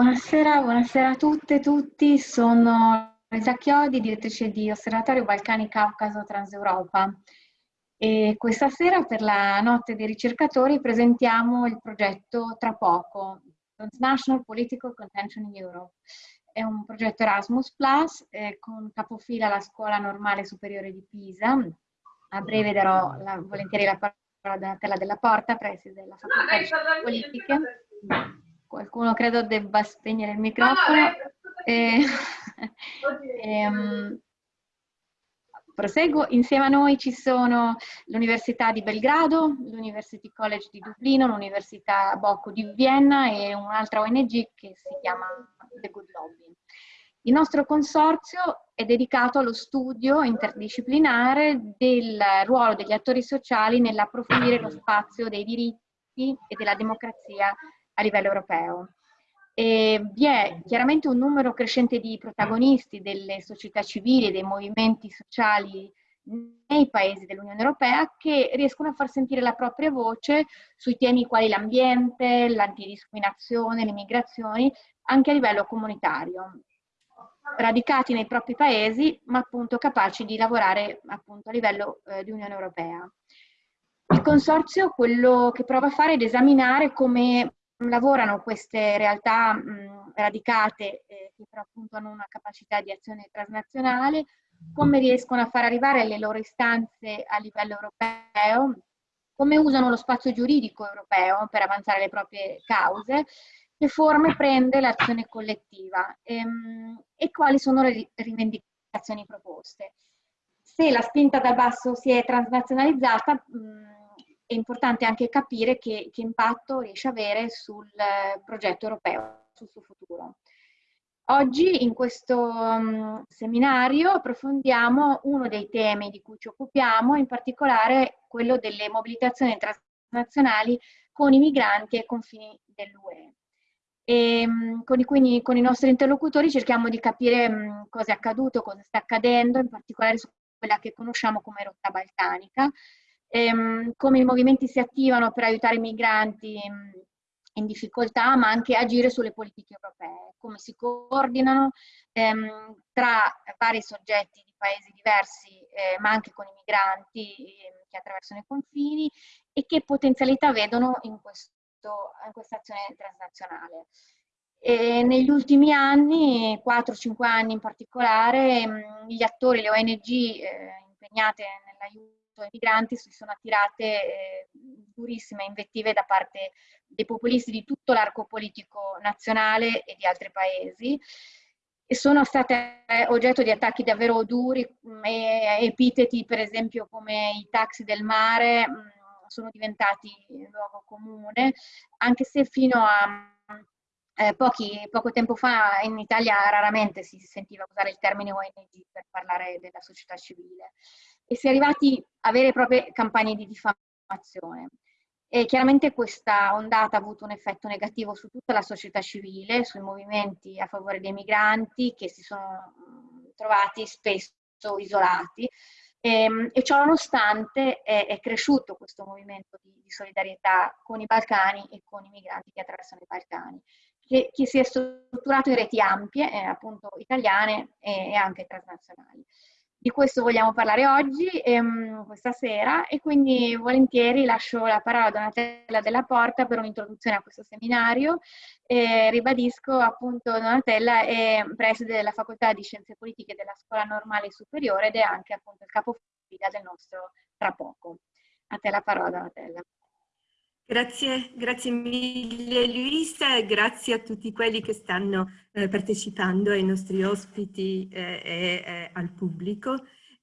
Buonasera, buonasera a tutte e tutti. Sono Elisa Chiodi, direttrice di Osservatorio Balcani Caucaso Transeuropa. E questa sera per la notte dei ricercatori presentiamo il progetto Tra poco, Transnational Political Contention in Europe. È un progetto Erasmus Plus eh, con capofila la Scuola Normale Superiore di Pisa. A breve darò la, volentieri la parola a Donatella della Porta, preside della Facoltà di Politiche qualcuno credo debba spegnere il microfono. E, e, um, proseguo. Insieme a noi ci sono l'Università di Belgrado, l'University College di Dublino, l'Università Bocco di Vienna e un'altra ONG che si chiama The Good Lobby. Il nostro consorzio è dedicato allo studio interdisciplinare del ruolo degli attori sociali nell'approfondire lo spazio dei diritti e della democrazia a livello europeo. E vi è chiaramente un numero crescente di protagonisti delle società civili dei movimenti sociali nei paesi dell'Unione Europea che riescono a far sentire la propria voce sui temi quali l'ambiente, l'antidiscriminazione, le migrazioni, anche a livello comunitario, radicati nei propri paesi, ma appunto capaci di lavorare appunto a livello eh, di Unione Europea. Il consorzio quello che prova a fare è ed esaminare come lavorano queste realtà mh, radicate eh, che però appunto hanno una capacità di azione transnazionale, come riescono a far arrivare le loro istanze a livello europeo, come usano lo spazio giuridico europeo per avanzare le proprie cause, che forme prende l'azione collettiva ehm, e quali sono le rivendicazioni proposte. Se la spinta dal basso si è transnazionalizzata, mh, è importante anche capire che, che impatto riesce a avere sul eh, progetto europeo, sul suo futuro. Oggi in questo um, seminario approfondiamo uno dei temi di cui ci occupiamo, in particolare quello delle mobilitazioni transnazionali con i migranti ai confini dell'UE. E, um, con, i, quindi, con i nostri interlocutori cerchiamo di capire um, cosa è accaduto, cosa sta accadendo, in particolare su quella che conosciamo come rotta balcanica, ehm, come i movimenti si attivano per aiutare i migranti ehm, in difficoltà, ma anche agire sulle politiche europee, come si coordinano ehm, tra vari soggetti di paesi diversi, eh, ma anche con i migranti eh, che attraversano i confini e che potenzialità vedono in, questo, in questa azione transnazionale. E negli ultimi anni, 4-5 anni in particolare, ehm, gli attori, le ONG eh, impegnate nell'aiuto ai migranti si sono attirate eh, durissime invettive da parte dei populisti di tutto l'arco politico nazionale e di altri paesi e sono state oggetto di attacchi davvero duri, mm, e epiteti per esempio come i taxi del mare mm, sono diventati luogo comune, anche se fino a eh, pochi, poco tempo fa in Italia raramente si sentiva usare il termine ONG per parlare della società civile e si è arrivati a vere e proprie campagne di diffamazione. E chiaramente questa ondata ha avuto un effetto negativo su tutta la società civile, sui movimenti a favore dei migranti che si sono trovati spesso isolati e, ehm, e ciò nonostante è, è, cresciuto questo movimento di, di, solidarietà con i Balcani e con i migranti che attraversano i Balcani, che, che si è strutturato in reti ampie, eh, appunto italiane e, e anche transnazionali. Di questo vogliamo parlare oggi, ehm, questa sera, e quindi volentieri lascio la parola a Donatella Della Porta per un'introduzione a questo seminario. E ribadisco appunto Donatella è preside della Facoltà di Scienze Politiche della Scuola Normale Superiore ed è anche appunto il capofila del nostro tra poco. A te la parola Donatella. Grazie, grazie mille Luisa e grazie a tutti quelli che stanno eh, partecipando, ai nostri ospiti eh, e eh, al pubblico.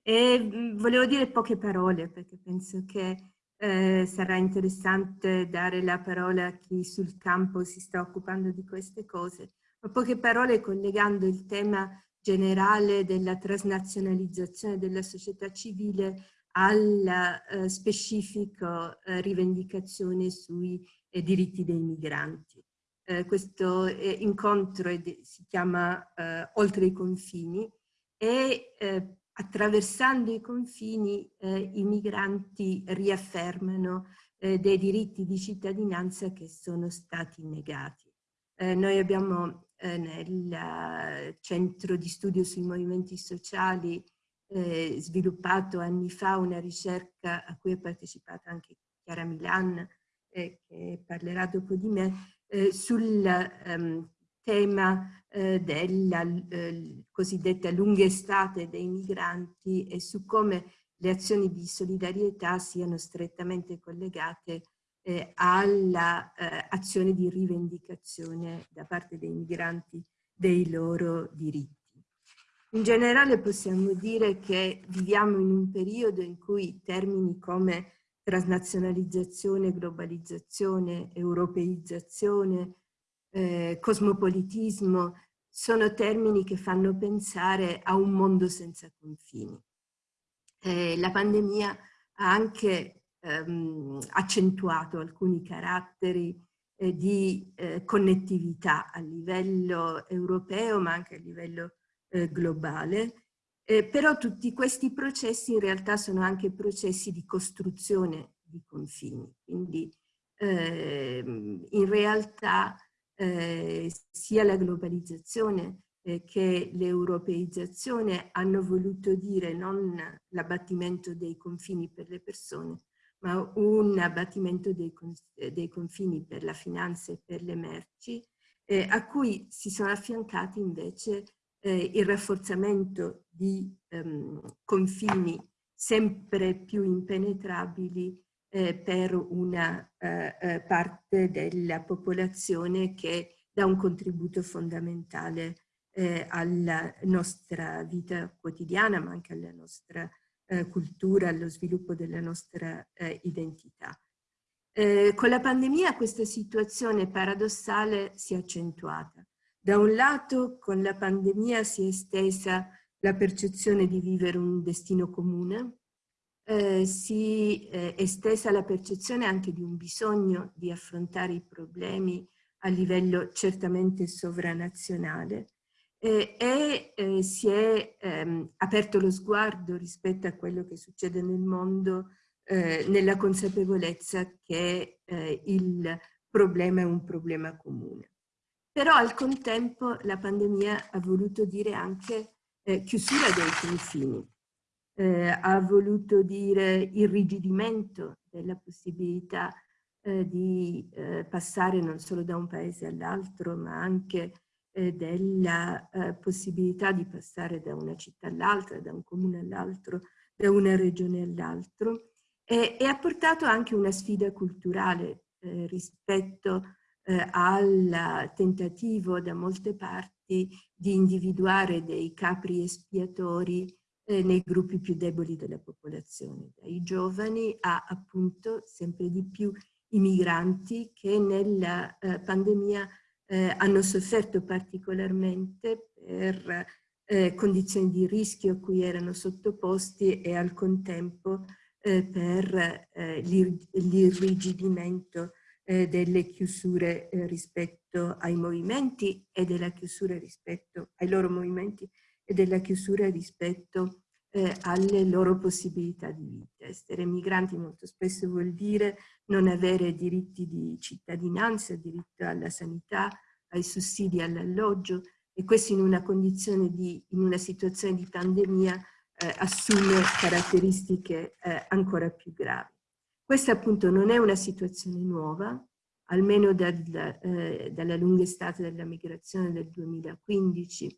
E mh, mm, volevo dire poche parole perché penso che eh, sarà interessante dare la parola a chi sul campo si sta occupando di queste cose. Ma poche parole collegando il tema generale della transnazionalizzazione della società civile alla eh, specifica eh, rivendicazione sui eh, diritti dei migranti. Eh, questo eh, incontro si chiama eh, Oltre i confini e attraversando i confini i migranti riaffermano dei diritti di cittadinanza che sono stati negati. noi abbiamo nel centro di studio sui movimenti sociali eh, sviluppato anni fa una ricerca a cui è partecipata anche Chiara Milan, eh, che parlerà dopo di me, eh, sul um, tema eh, della eh, cosiddetta lunga estate dei migranti e su come le azioni di solidarietà siano strettamente collegate eh, all'azione eh, di rivendicazione da parte dei migranti dei loro diritti. In generale possiamo dire che viviamo in un periodo in cui termini come transnazionalizzazione, globalizzazione, europeizzazione, eh, cosmopolitismo, sono termini che fanno pensare a un mondo senza confini. Eh, la pandemia ha anche ehm, accentuato alcuni caratteri eh, di eh, connettività a livello europeo ma anche a livello eh, globale, eh, però tutti questi processi in realtà sono anche processi di costruzione di confini, quindi ehm, in realtà eh, sia la globalizzazione eh, che l'europeizzazione hanno voluto dire non l'abbattimento dei confini per le persone, ma un abbattimento dei, dei confini per la finanza e per le merci, eh, a cui si sono affiancati invece eh, il rafforzamento di ehm, confini sempre più impenetrabili eh, per una eh, eh parte della popolazione che dà un contributo fondamentale eh, alla nostra vita quotidiana, ma anche alla nostra eh, cultura, allo sviluppo della nostra identità. Con la pandemia questa situazione paradossale si è accentuata. Da un lato con la pandemia si è estesa la percezione di vivere un destino comune, eh, si è estesa la percezione anche di un bisogno di affrontare i problemi a livello certamente sovranazionale eh, e eh, si è ehm, aperto lo sguardo rispetto a quello che succede nel mondo eh, nella consapevolezza che eh, il problema è un problema comune. Però al contempo la pandemia ha voluto dire anche eh, chiusura dei confini, eh, ha voluto dire irrigidimento della possibilità di passare non solo da un paese all'altro ma anche eh, della eh, possibilità di passare da una città all'altra, da un comune all'altro, da una regione all'altro. E, e, ha portato anche una sfida culturale eh, rispetto eh, al tentativo da molte parti di individuare dei capri espiatori eh, nei gruppi più deboli della popolazione, dai giovani a appunto sempre di più i migranti che nella eh, pandemia eh, hanno sofferto particolarmente per eh, condizioni di rischio a cui erano sottoposti e al contempo eh, per l'irrigidimento eh, delle chiusure eh, rispetto ai movimenti e della chiusura rispetto ai loro movimenti e della chiusura rispetto alle loro possibilità di vita. Essere migranti molto spesso vuol dire non avere diritti di cittadinanza, diritto alla sanità, ai sussidi all'alloggio e questo in una condizione di, in una situazione di pandemia eh, assume caratteristiche eh, ancora più gravi. Questa appunto non è una situazione nuova, almeno dal, eh, dalla lunga estate della migrazione del 2015.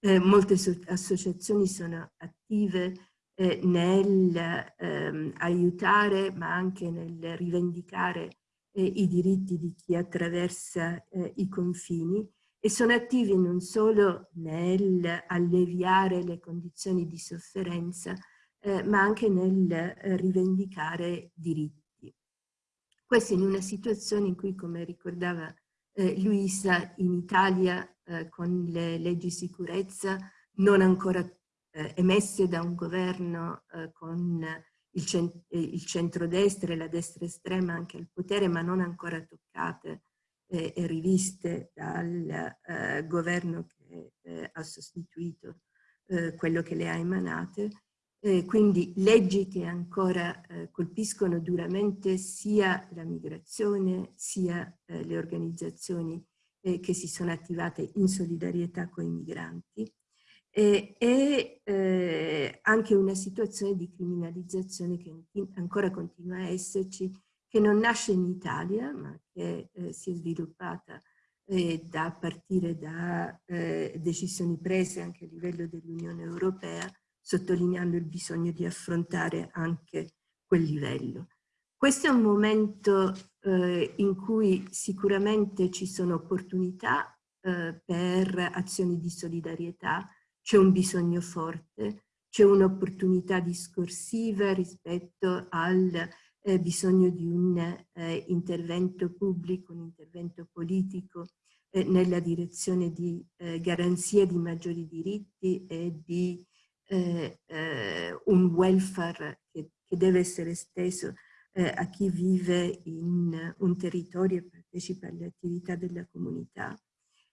Eh, molte so associazioni sono attive eh, nel ehm, aiutare ma anche nel rivendicare eh, i diritti di chi attraversa eh, i confini e sono attivi non solo nel alleviare le condizioni di sofferenza, eh, ma anche nel eh, rivendicare diritti. Questo in una situazione in cui, come ricordava eh, Luisa, in Italia eh, con le leggi sicurezza non ancora emesse da un governo con il, cent il centrodestra e la destra estrema anche al potere, ma non ancora toccate e riviste dal governo che ha sostituito quello che le ha emanate. Eh, quindi leggi che ancora colpiscono duramente sia la migrazione sia le organizzazioni eh, che si sono attivate in solidarietà con i migranti. E, eh, anche una situazione di criminalizzazione che ancora continua a esserci, che non nasce in Italia ma che eh, si è sviluppata eh, da partire da eh, decisioni prese anche a livello dell'Unione Europea, sottolineando il bisogno di affrontare anche quel livello. Questo è un momento eh, in cui sicuramente ci sono opportunità eh, per azioni di solidarietà, c'è un bisogno forte, c'è un'opportunità discorsiva rispetto al eh, bisogno di un eh, intervento pubblico, un intervento politico eh, nella direzione di eh, garanzia di maggiori diritti e di eh, eh, un welfare che, che, deve essere esteso a chi vive in un territorio e partecipa alle attività della comunità.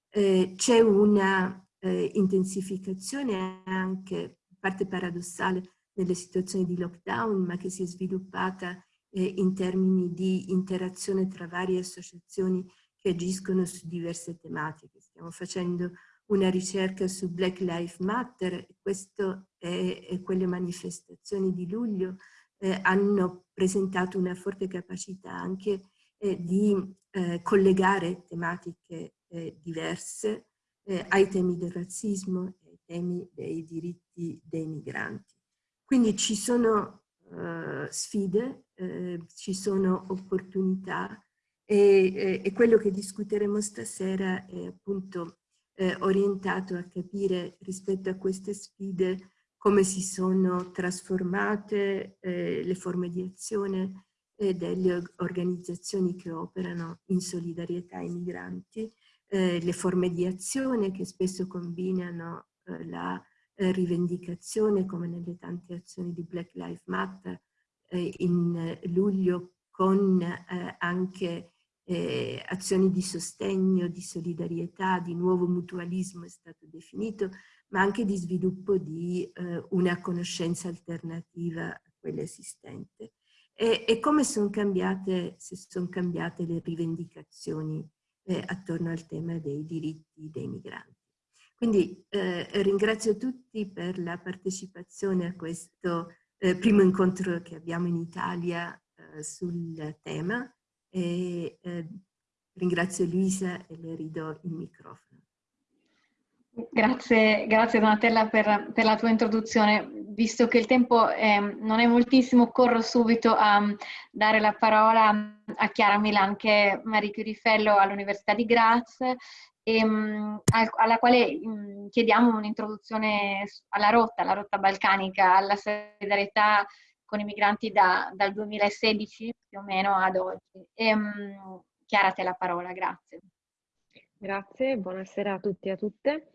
C'è una intensificazione anche, parte paradossale, nelle situazioni di lockdown, ma che si è sviluppata eh, in termini di interazione tra varie associazioni che agiscono su diverse tematiche. Stiamo facendo una ricerca su Black Lives Matter questo e quelle manifestazioni di luglio eh, hanno presentato una forte capacità anche eh, di eh, collegare tematiche eh, diverse eh, ai temi del razzismo e ai temi dei diritti dei migranti. Quindi ci sono uh, sfide, ci sono opportunità e, e, quello che discuteremo stasera è appunto eh, orientato a capire rispetto a queste sfide come si sono trasformate eh, le forme di azione eh, delle organizzazioni che operano in solidarietà ai migranti, eh, le forme di azione che spesso combinano eh, la eh, rivendicazione come nelle tante azioni di Black Lives Matter in luglio con anche eh, azioni di sostegno, di solidarietà, di nuovo mutualismo è stato definito, ma anche di sviluppo di eh, una conoscenza alternativa a quella esistente. E, e come sono cambiate, se sono cambiate le rivendicazioni eh, attorno al tema dei diritti dei migranti. Quindi eh, ringrazio tutti per la partecipazione a questo eh, primo incontro che abbiamo in Italia eh, sul tema e eh, ringrazio Luisa e le ridò il microfono. Grazie, grazie Donatella per, per, la tua introduzione. Visto che il tempo è, non è moltissimo, corro subito a dare la parola a Chiara Milan, che è Marie Curie all'Università di Graz e, um, alla quale chiediamo un'introduzione alla rotta, alla rotta balcanica, alla solidarietà con i migranti da, dal 2016 più o meno ad oggi. E, um, Chiara, te la parola, grazie. Grazie, buonasera a tutti e a tutte.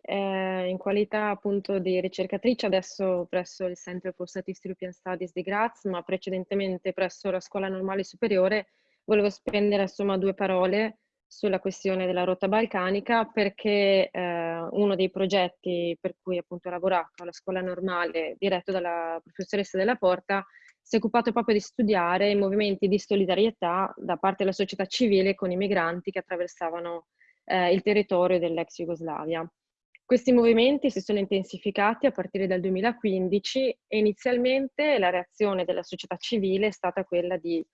Eh, in qualità appunto di ricercatrice adesso presso il Center for Statistics European Studies di Graz, ma precedentemente presso la Scuola Normale Superiore, volevo spendere insomma due parole sulla questione della rotta balcanica perché eh, uno dei progetti per cui appunto ho lavorato alla scuola normale diretto dalla professoressa della Porta si è occupato proprio di studiare i movimenti di solidarietà da parte della società civile con i migranti che attraversavano eh, il territorio dell'ex Jugoslavia. Questi movimenti si sono intensificati a partire dal 2015 e inizialmente la reazione della società civile è stata quella di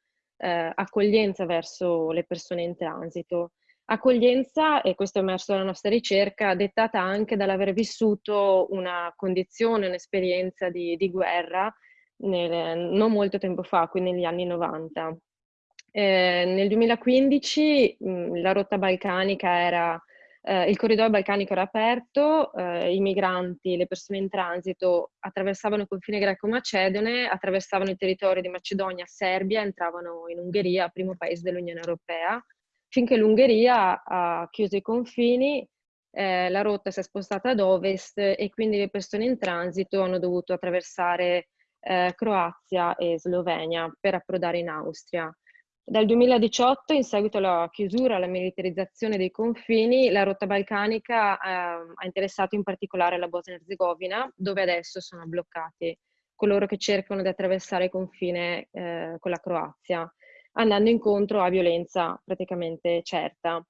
eh, accoglienza verso le persone in transito. Accoglienza, e questo è emerso dalla nostra ricerca, dettata anche dall'aver vissuto una condizione, un'esperienza di, di, guerra nel, non molto tempo fa, quindi negli anni 90. Eh, nel 2015 mh, la rotta balcanica era eh, il corridoio balcanico era aperto, eh, i migranti, le persone in transito attraversavano il confine greco-macedone, attraversavano il territorio di Macedonia, Serbia, entravano in Ungheria, primo paese dell'Unione Europea, finché l'Ungheria ha chiuso i confini, eh, la rotta si è spostata ad ovest e quindi le persone in transito hanno dovuto attraversare eh, Croazia e Slovenia per approdare in Austria. Dal 2018, in seguito alla chiusura, alla militarizzazione dei confini, la rotta balcanica eh, ha interessato in particolare la Bosnia-Herzegovina, dove adesso sono bloccati coloro che cercano di attraversare il confine eh, con la Croazia, andando incontro a violenza praticamente certa.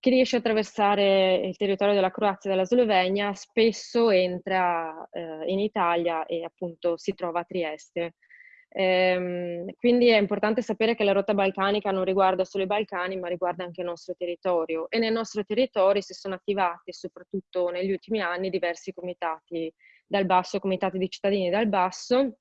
chi riesce a attraversare il territorio della Croazia e della Slovenia spesso entra eh, in Italia e appunto si trova a Trieste. Ehm, quindi è importante sapere che la rotta balcanica non riguarda solo i Balcani, ma riguarda anche il nostro territorio. E nel nostro territorio si sono attivati, soprattutto negli ultimi anni, diversi comitati dal basso, comitati di cittadini dal basso,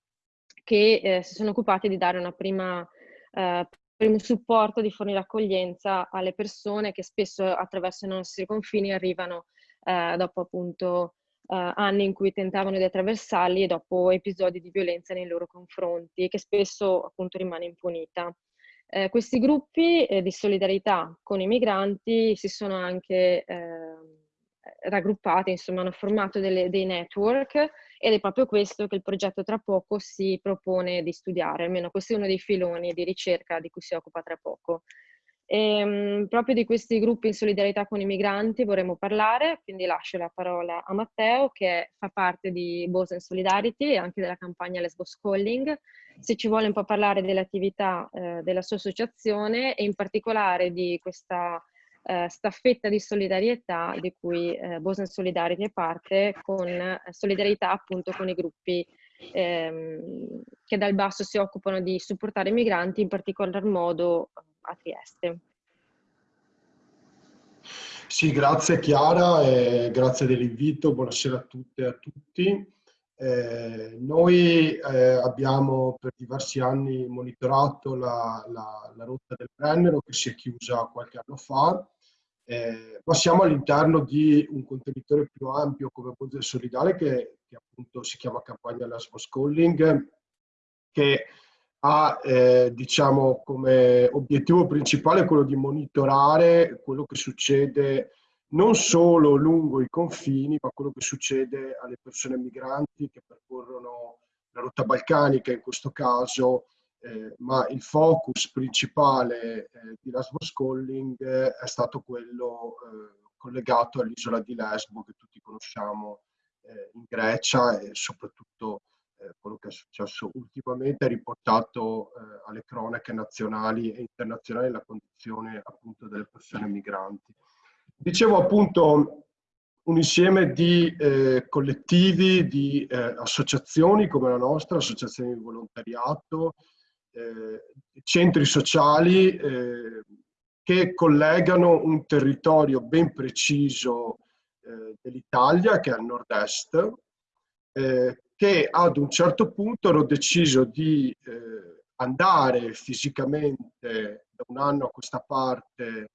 che eh, si sono occupati di dare una prima, eh, primo supporto, di fornire accoglienza alle persone che spesso attraverso i nostri confini arrivano eh, dopo appunto uh, anni in cui tentavano di attraversarli e dopo episodi di violenza nei loro confronti, che spesso appunto rimane impunita. Eh, questi gruppi eh, di solidarietà con i migranti si sono anche eh, raggruppati, insomma hanno formato delle, dei network ed è proprio questo che il progetto tra poco si propone di studiare, almeno questo è uno dei filoni di ricerca di cui si occupa tra poco. E, ehm, proprio di questi gruppi in solidarietà con i migranti vorremmo parlare, quindi lascio la parola a Matteo che fa parte di Bosen Solidarity e anche della campagna Lesbos Calling. Se ci vuole un po' parlare delle attività eh, della sua associazione e in particolare di questa eh, staffetta di solidarietà di cui eh, Bosen Solidarity è parte, con eh, solidarietà appunto con i gruppi ehm, che dal basso si occupano di supportare i migranti, in particolar modo a Trieste. Sì, grazie Chiara e grazie dell'invito, buonasera a tutte e a tutti. Eh, noi eh, abbiamo per diversi anni monitorato la, la, la, rotta del Brennero che si è chiusa qualche anno fa, eh, ma siamo all'interno di un contenitore più ampio come Ponte Solidale che, che appunto si chiama Campagna Lesbos Calling, che ha eh, diciamo, come obiettivo principale quello di monitorare quello che succede non solo lungo i confini, ma quello che succede alle persone migranti che percorrono la rotta balcanica in questo caso, eh, ma il focus principale eh, di Lesbos Calling è stato quello eh, collegato all'isola di Lesbo che tutti conosciamo eh, in Grecia e soprattutto eh, quello che è successo ultimamente, ha riportato eh, alle cronache nazionali e internazionali la condizione appunto delle persone migranti. Dicevo appunto un insieme di eh, collettivi, di eh, associazioni come la nostra, associazioni di volontariato, eh, centri sociali che collegano un territorio ben preciso dell'Italia, che è al nord-est, eh, che ad un certo punto hanno deciso di eh, andare fisicamente da un anno a questa parte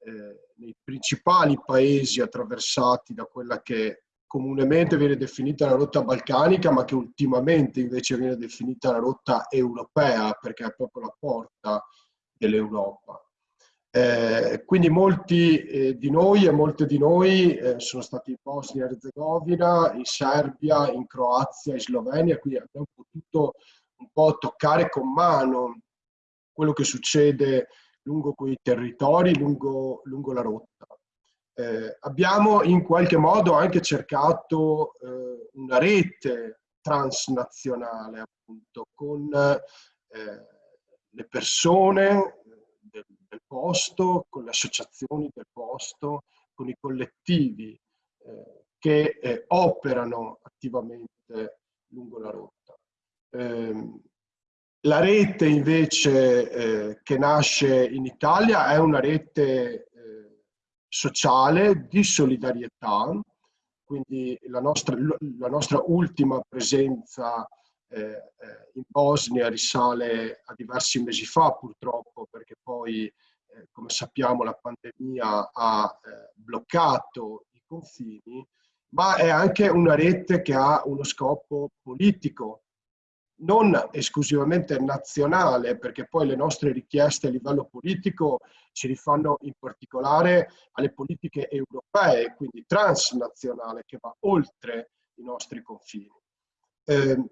eh, nei principali paesi attraversati da quella che comunemente viene definita la rotta balcanica, ma che ultimamente invece viene definita la rotta europea, perché è proprio la porta dell'Europa. Eh, quindi molti eh, di noi e molte di noi eh, sono stati in Bosnia e Herzegovina, in Serbia, in Croazia, in Slovenia, quindi abbiamo potuto un po' toccare con mano quello che succede lungo quei territori, lungo, lungo la rotta. Eh, abbiamo in qualche modo anche cercato eh, una rete transnazionale appunto con le persone, del, posto, con le associazioni del posto, con i collettivi eh, che eh, operano attivamente lungo la rotta. Eh, la rete invece eh, che nasce in Italia è una rete eh, sociale di solidarietà, quindi la nostra, la nostra ultima presenza eh, eh, in Bosnia risale a diversi mesi fa purtroppo perché poi eh, come sappiamo la pandemia ha eh, bloccato i confini, ma è anche una rete che ha uno scopo politico, non esclusivamente nazionale, perché poi le nostre richieste a livello politico ci rifanno in particolare alle politiche europee, quindi transnazionale, che va oltre i nostri confini. Eh,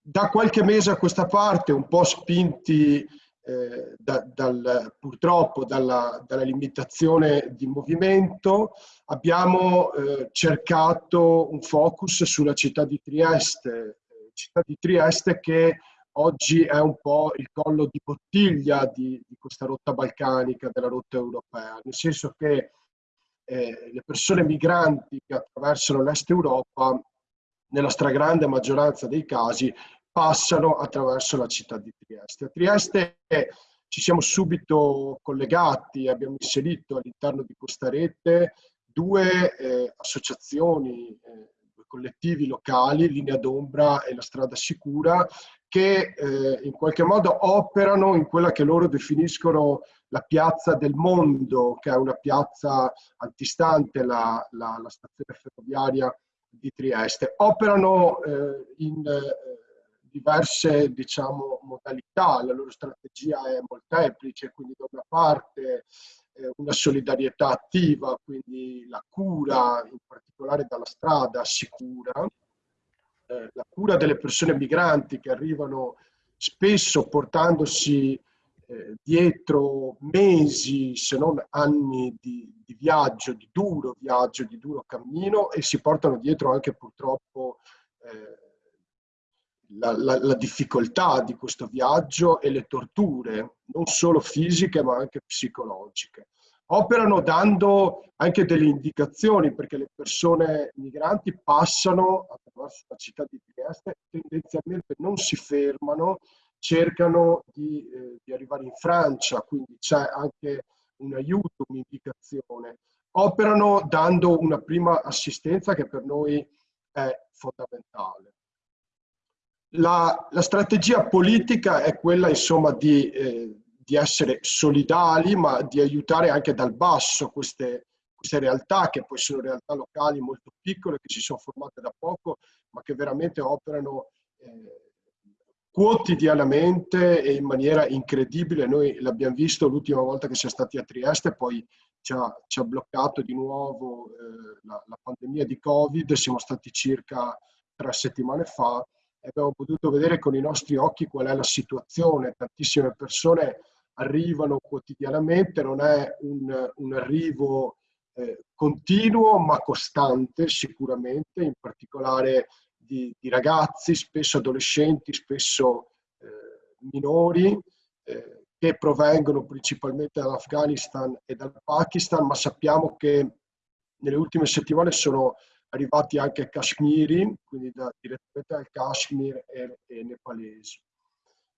da qualche mese a questa parte, un po' spinti eh, da, dal, purtroppo dalla, dalla, limitazione di movimento, abbiamo eh, cercato un focus sulla città di Trieste, città di Trieste che oggi è un po' il collo di bottiglia di, di questa rotta balcanica, della rotta europea, nel senso che eh, le persone migranti che attraversano l'Est Europa, nella stragrande maggioranza dei casi, passano attraverso la città di Trieste. A Trieste ci siamo subito collegati, abbiamo inserito all'interno di questa rete due eh, associazioni, eh, due collettivi locali, Linea d'Ombra e la Strada Sicura, che eh, in qualche modo operano in quella che loro definiscono la piazza del mondo, che è una piazza antistante la, la, la stazione ferroviaria di Trieste. Operano eh, in eh, diverse diciamo, modalità, la loro strategia è molteplice, quindi da una parte eh, una solidarietà attiva, quindi la cura, in particolare dalla strada, sicura, eh, la cura delle persone migranti che arrivano spesso portandosi eh, dietro mesi, se non anni di, di, viaggio, di duro viaggio, di duro cammino e si portano dietro anche purtroppo eh, la, la, la, difficoltà di questo viaggio e le torture, non solo fisiche ma anche psicologiche. Operano dando anche delle indicazioni perché le persone migranti passano attraverso la città di Trieste, tendenzialmente non si fermano, cercano di, eh, di arrivare in Francia, quindi c'è anche un aiuto, un'indicazione. Operano dando una prima assistenza che per noi è fondamentale. La, la strategia politica è quella insomma di, eh, di, essere solidali ma di aiutare anche dal basso queste, queste realtà che poi sono realtà locali molto piccole che si sono formate da poco ma che veramente operano eh, quotidianamente e in maniera incredibile. Noi l'abbiamo visto l'ultima volta che siamo stati a Trieste, poi ci ha, ci ha bloccato di nuovo eh, la, la pandemia di Covid, siamo stati circa tre settimane fa abbiamo potuto vedere con i nostri occhi qual è la situazione. Tantissime persone arrivano quotidianamente, non è un, un arrivo eh, continuo ma costante sicuramente, in particolare di, di ragazzi, spesso adolescenti, spesso eh, minori, eh, che provengono principalmente dall'Afghanistan e dal Pakistan, ma sappiamo che nelle ultime settimane sono arrivati anche kashmiri, quindi da, direttamente dal Kashmir e, e nepalesi.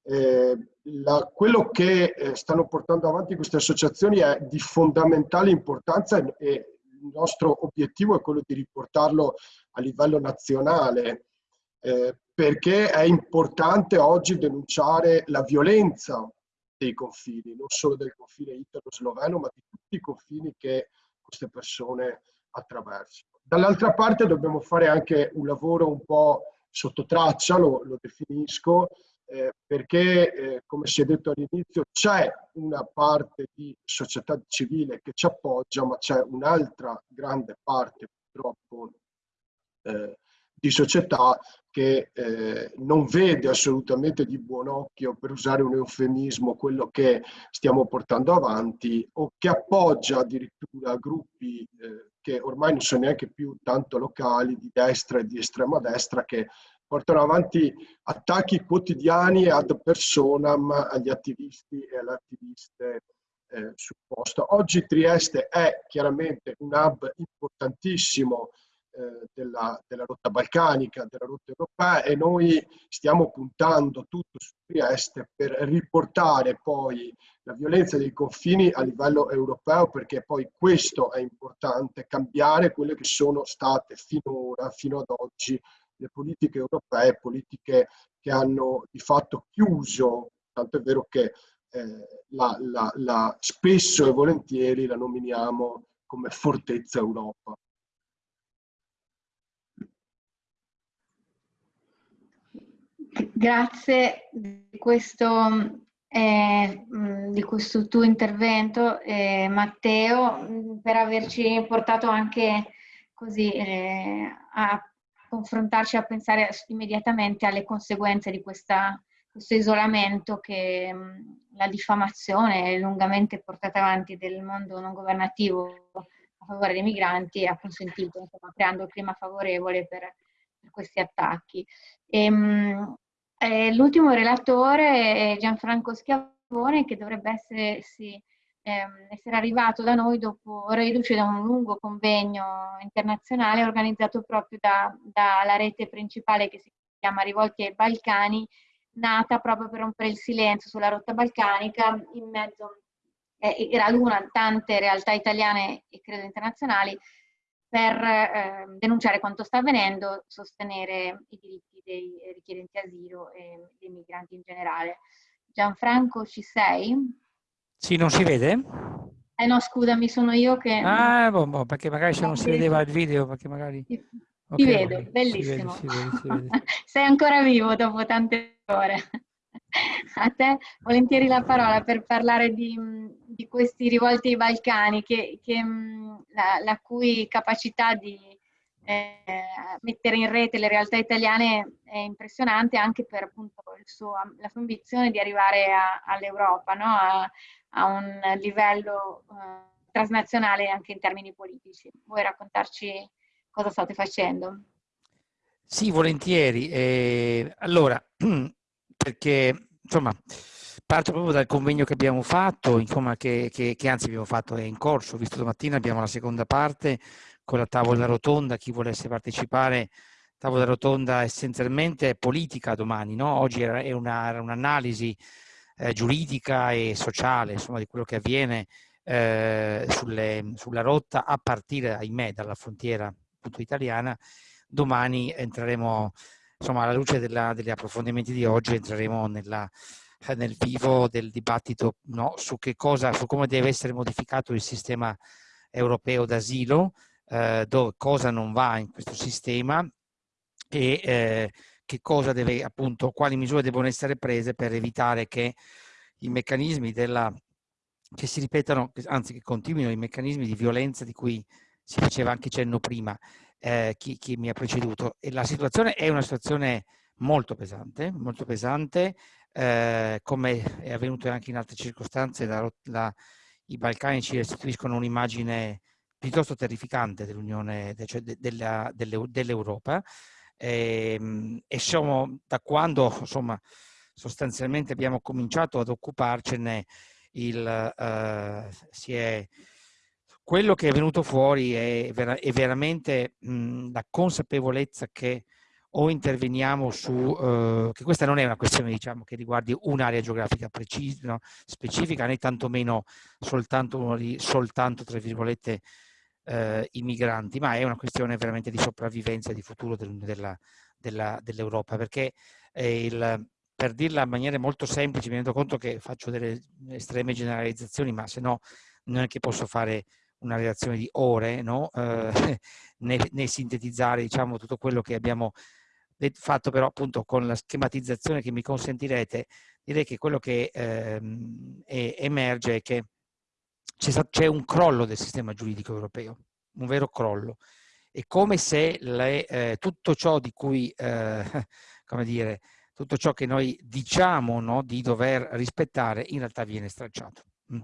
Eh, la, quello che eh, stanno portando avanti queste associazioni è di fondamentale importanza e, e, nostro obiettivo è quello di riportarlo a livello nazionale eh, perché è importante oggi denunciare la violenza dei confini, non solo del confine italo-sloveno, ma di tutti i confini che queste persone attraversano. Dall'altra parte dobbiamo fare anche un lavoro un po' sotto traccia, lo, lo definisco, eh, perché eh, come si è detto all'inizio c'è una parte di società civile che ci appoggia, ma c'è un'altra grande parte purtroppo eh, di società che eh, non vede assolutamente di buon occhio, per usare un eufemismo, quello che stiamo portando avanti o che appoggia addirittura gruppi eh, che ormai non sono neanche più tanto locali, di destra e di estrema destra, che portano avanti attacchi quotidiani ad personam agli attivisti e alle attiviste eh, sul posto. Oggi Trieste è chiaramente un hub importantissimo eh, della, della, rotta balcanica, della rotta europea e noi stiamo puntando tutto su Trieste per riportare poi la violenza dei confini a livello europeo perché poi questo è importante, cambiare quelle che sono state finora, fino ad oggi, le politiche europee, politiche che hanno di fatto chiuso, tanto è vero che eh, la, la, la, spesso e volentieri la nominiamo come fortezza Europa. Grazie di questo, eh, di questo tuo intervento, eh, Matteo, per averci portato anche così eh, a confrontarci, a pensare immediatamente alle conseguenze di questa, questo isolamento che mh, la diffamazione lungamente portata avanti del mondo non governativo a favore dei migranti ha consentito, insomma, creando il clima favorevole per, per questi attacchi. E, mh, eh, l'ultimo relatore è Gianfranco Schiavone che dovrebbe essersi ehm, essere arrivato da noi dopo, reduce da un lungo convegno internazionale organizzato proprio dalla da rete principale che si chiama Rivolti ai Balcani, nata proprio per rompere il silenzio sulla rotta balcanica in mezzo eh, era l'una tante realtà italiane e credo internazionali per eh, denunciare quanto sta avvenendo, sostenere i diritti dei richiedenti asilo e dei migranti in generale. Gianfranco, ci sei? Sì, non si vede? Eh no, scusami, sono io che... Ah, boh, boh, perché magari se non si vedeva il video, perché magari... Ti, okay, vedo, bellissimo. Si vede, si vede, si vede. Sei ancora vivo dopo tante ore. A te volentieri la parola per parlare di, di questi rivolti ai Balcani, che, che la, la, cui capacità di eh, mettere in rete le realtà italiane è impressionante anche per appunto suo, la sua ambizione di arrivare all'Europa, no? a, a, un livello eh, transnazionale anche in termini politici. Vuoi raccontarci cosa state facendo? Sì, volentieri. Eh, allora, perché insomma parto proprio dal convegno che abbiamo fatto, insomma, che, che, che, anzi abbiamo fatto, è in corso, visto domattina abbiamo la seconda parte con la tavola rotonda, chi volesse partecipare, tavola rotonda essenzialmente politica domani, no? oggi è un'analisi eh, giuridica e sociale insomma, di quello che avviene eh, sulle, sulla rotta a partire, ahimè, dalla frontiera appunto, italiana, domani entreremo insomma, alla luce della, degli approfondimenti di oggi entreremo nella, eh, nel vivo del dibattito no, su, che cosa, su come deve essere modificato il sistema europeo d'asilo, eh, cosa non va in questo sistema e eh, che cosa deve, appunto, quali misure devono essere prese per evitare che i meccanismi della, che si ripetano, anzi che continuino i meccanismi di violenza di cui si faceva anche cenno prima, eh, chi, chi, mi ha preceduto. E la situazione è una situazione molto pesante, molto pesante, eh, come è avvenuto anche in altre circostanze, la, la, i Balcani ci restituiscono un'immagine piuttosto terrificante dell'Unione, cioè de, dell'Europa. E, ehm, e siamo, da quando insomma, sostanzialmente abbiamo cominciato ad occuparcene, il, si è quello che è venuto fuori è, vera è veramente mh, la consapevolezza che o interveniamo su, uh, che questa non è una questione diciamo, che riguardi un'area geografica precisa, no, specifica, né tantomeno soltanto, soltanto tra virgolette, uh, i migranti, ma è una questione veramente di sopravvivenza e di futuro del, della, dell'Europa, perché il, per dirla in maniera molto semplice, mi rendo conto che faccio delle estreme generalizzazioni, ma se no non è che posso fare una relazione di ore no? eh, nel, nel, sintetizzare diciamo, tutto quello che abbiamo fatto però appunto con la schematizzazione che mi consentirete direi che quello che è, emerge è che c'è un crollo del sistema giuridico europeo un vero crollo. È come se le, eh, tutto ciò di cui eh, come dire tutto ciò che noi diciamo no, di dover rispettare in realtà viene stracciato mm.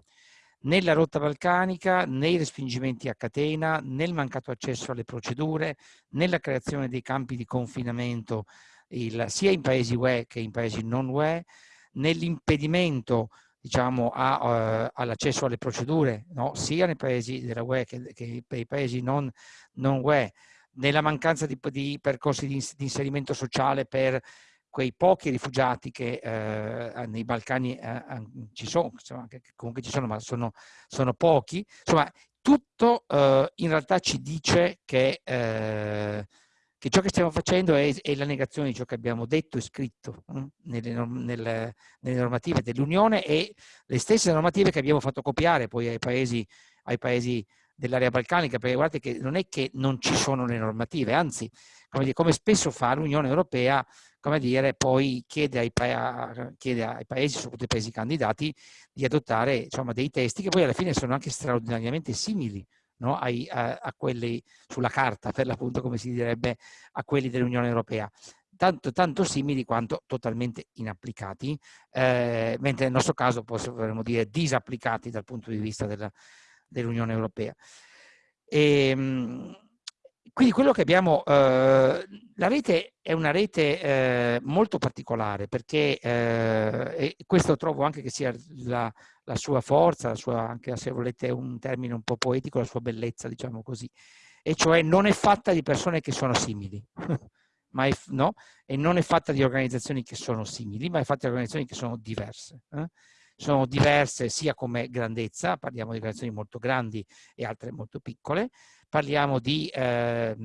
Nella rotta balcanica, nei respingimenti a catena, nel mancato accesso alle procedure, nella creazione dei campi di confinamento il, sia in paesi UE che in paesi non UE, nell'impedimento diciamo, uh, all'accesso alle procedure, no? sia nei paesi della UE che, che nei paesi non, non UE, nella mancanza di, di percorsi di, di inserimento sociale per quei pochi rifugiati che eh, nei Balcani eh, ci sono, insomma, che comunque ci sono, ma sono, sono pochi, insomma, tutto in realtà ci dice che, che, ciò che stiamo facendo è, è, la negazione di ciò che abbiamo detto e scritto hm, nelle, nelle, normative dell'Unione e le stesse normative che abbiamo fatto copiare poi ai paesi, paesi dell'area balcanica, perché guardate che non è che non ci sono le normative, anzi, come, dire, come spesso fa l'Unione Europea, come dire, poi chiede ai, pa chiede ai, paesi, soprattutto ai paesi candidati, di adottare insomma, dei testi che poi alla fine sono anche straordinariamente simili no? Ai, a, a, quelli sulla carta, per l'appunto come si direbbe, a quelli dell'Unione Europea. Tanto, tanto, simili quanto totalmente inapplicati, eh, mentre nel nostro caso potremmo dire disapplicati dal punto di vista dell'Unione Europea. E, ehm, quindi quello che abbiamo, eh, la rete è una rete eh, molto particolare perché, eh, questo trovo anche che sia la, la sua forza, la sua, anche se volete un termine un po' poetico, la sua bellezza, diciamo così, e cioè non è fatta di persone che sono simili, ma è, no? e non è fatta di organizzazioni che sono simili, ma è fatta di organizzazioni che sono diverse. Eh? Sono diverse sia come grandezza, parliamo di organizzazioni molto grandi e altre molto piccole, parliamo di eh,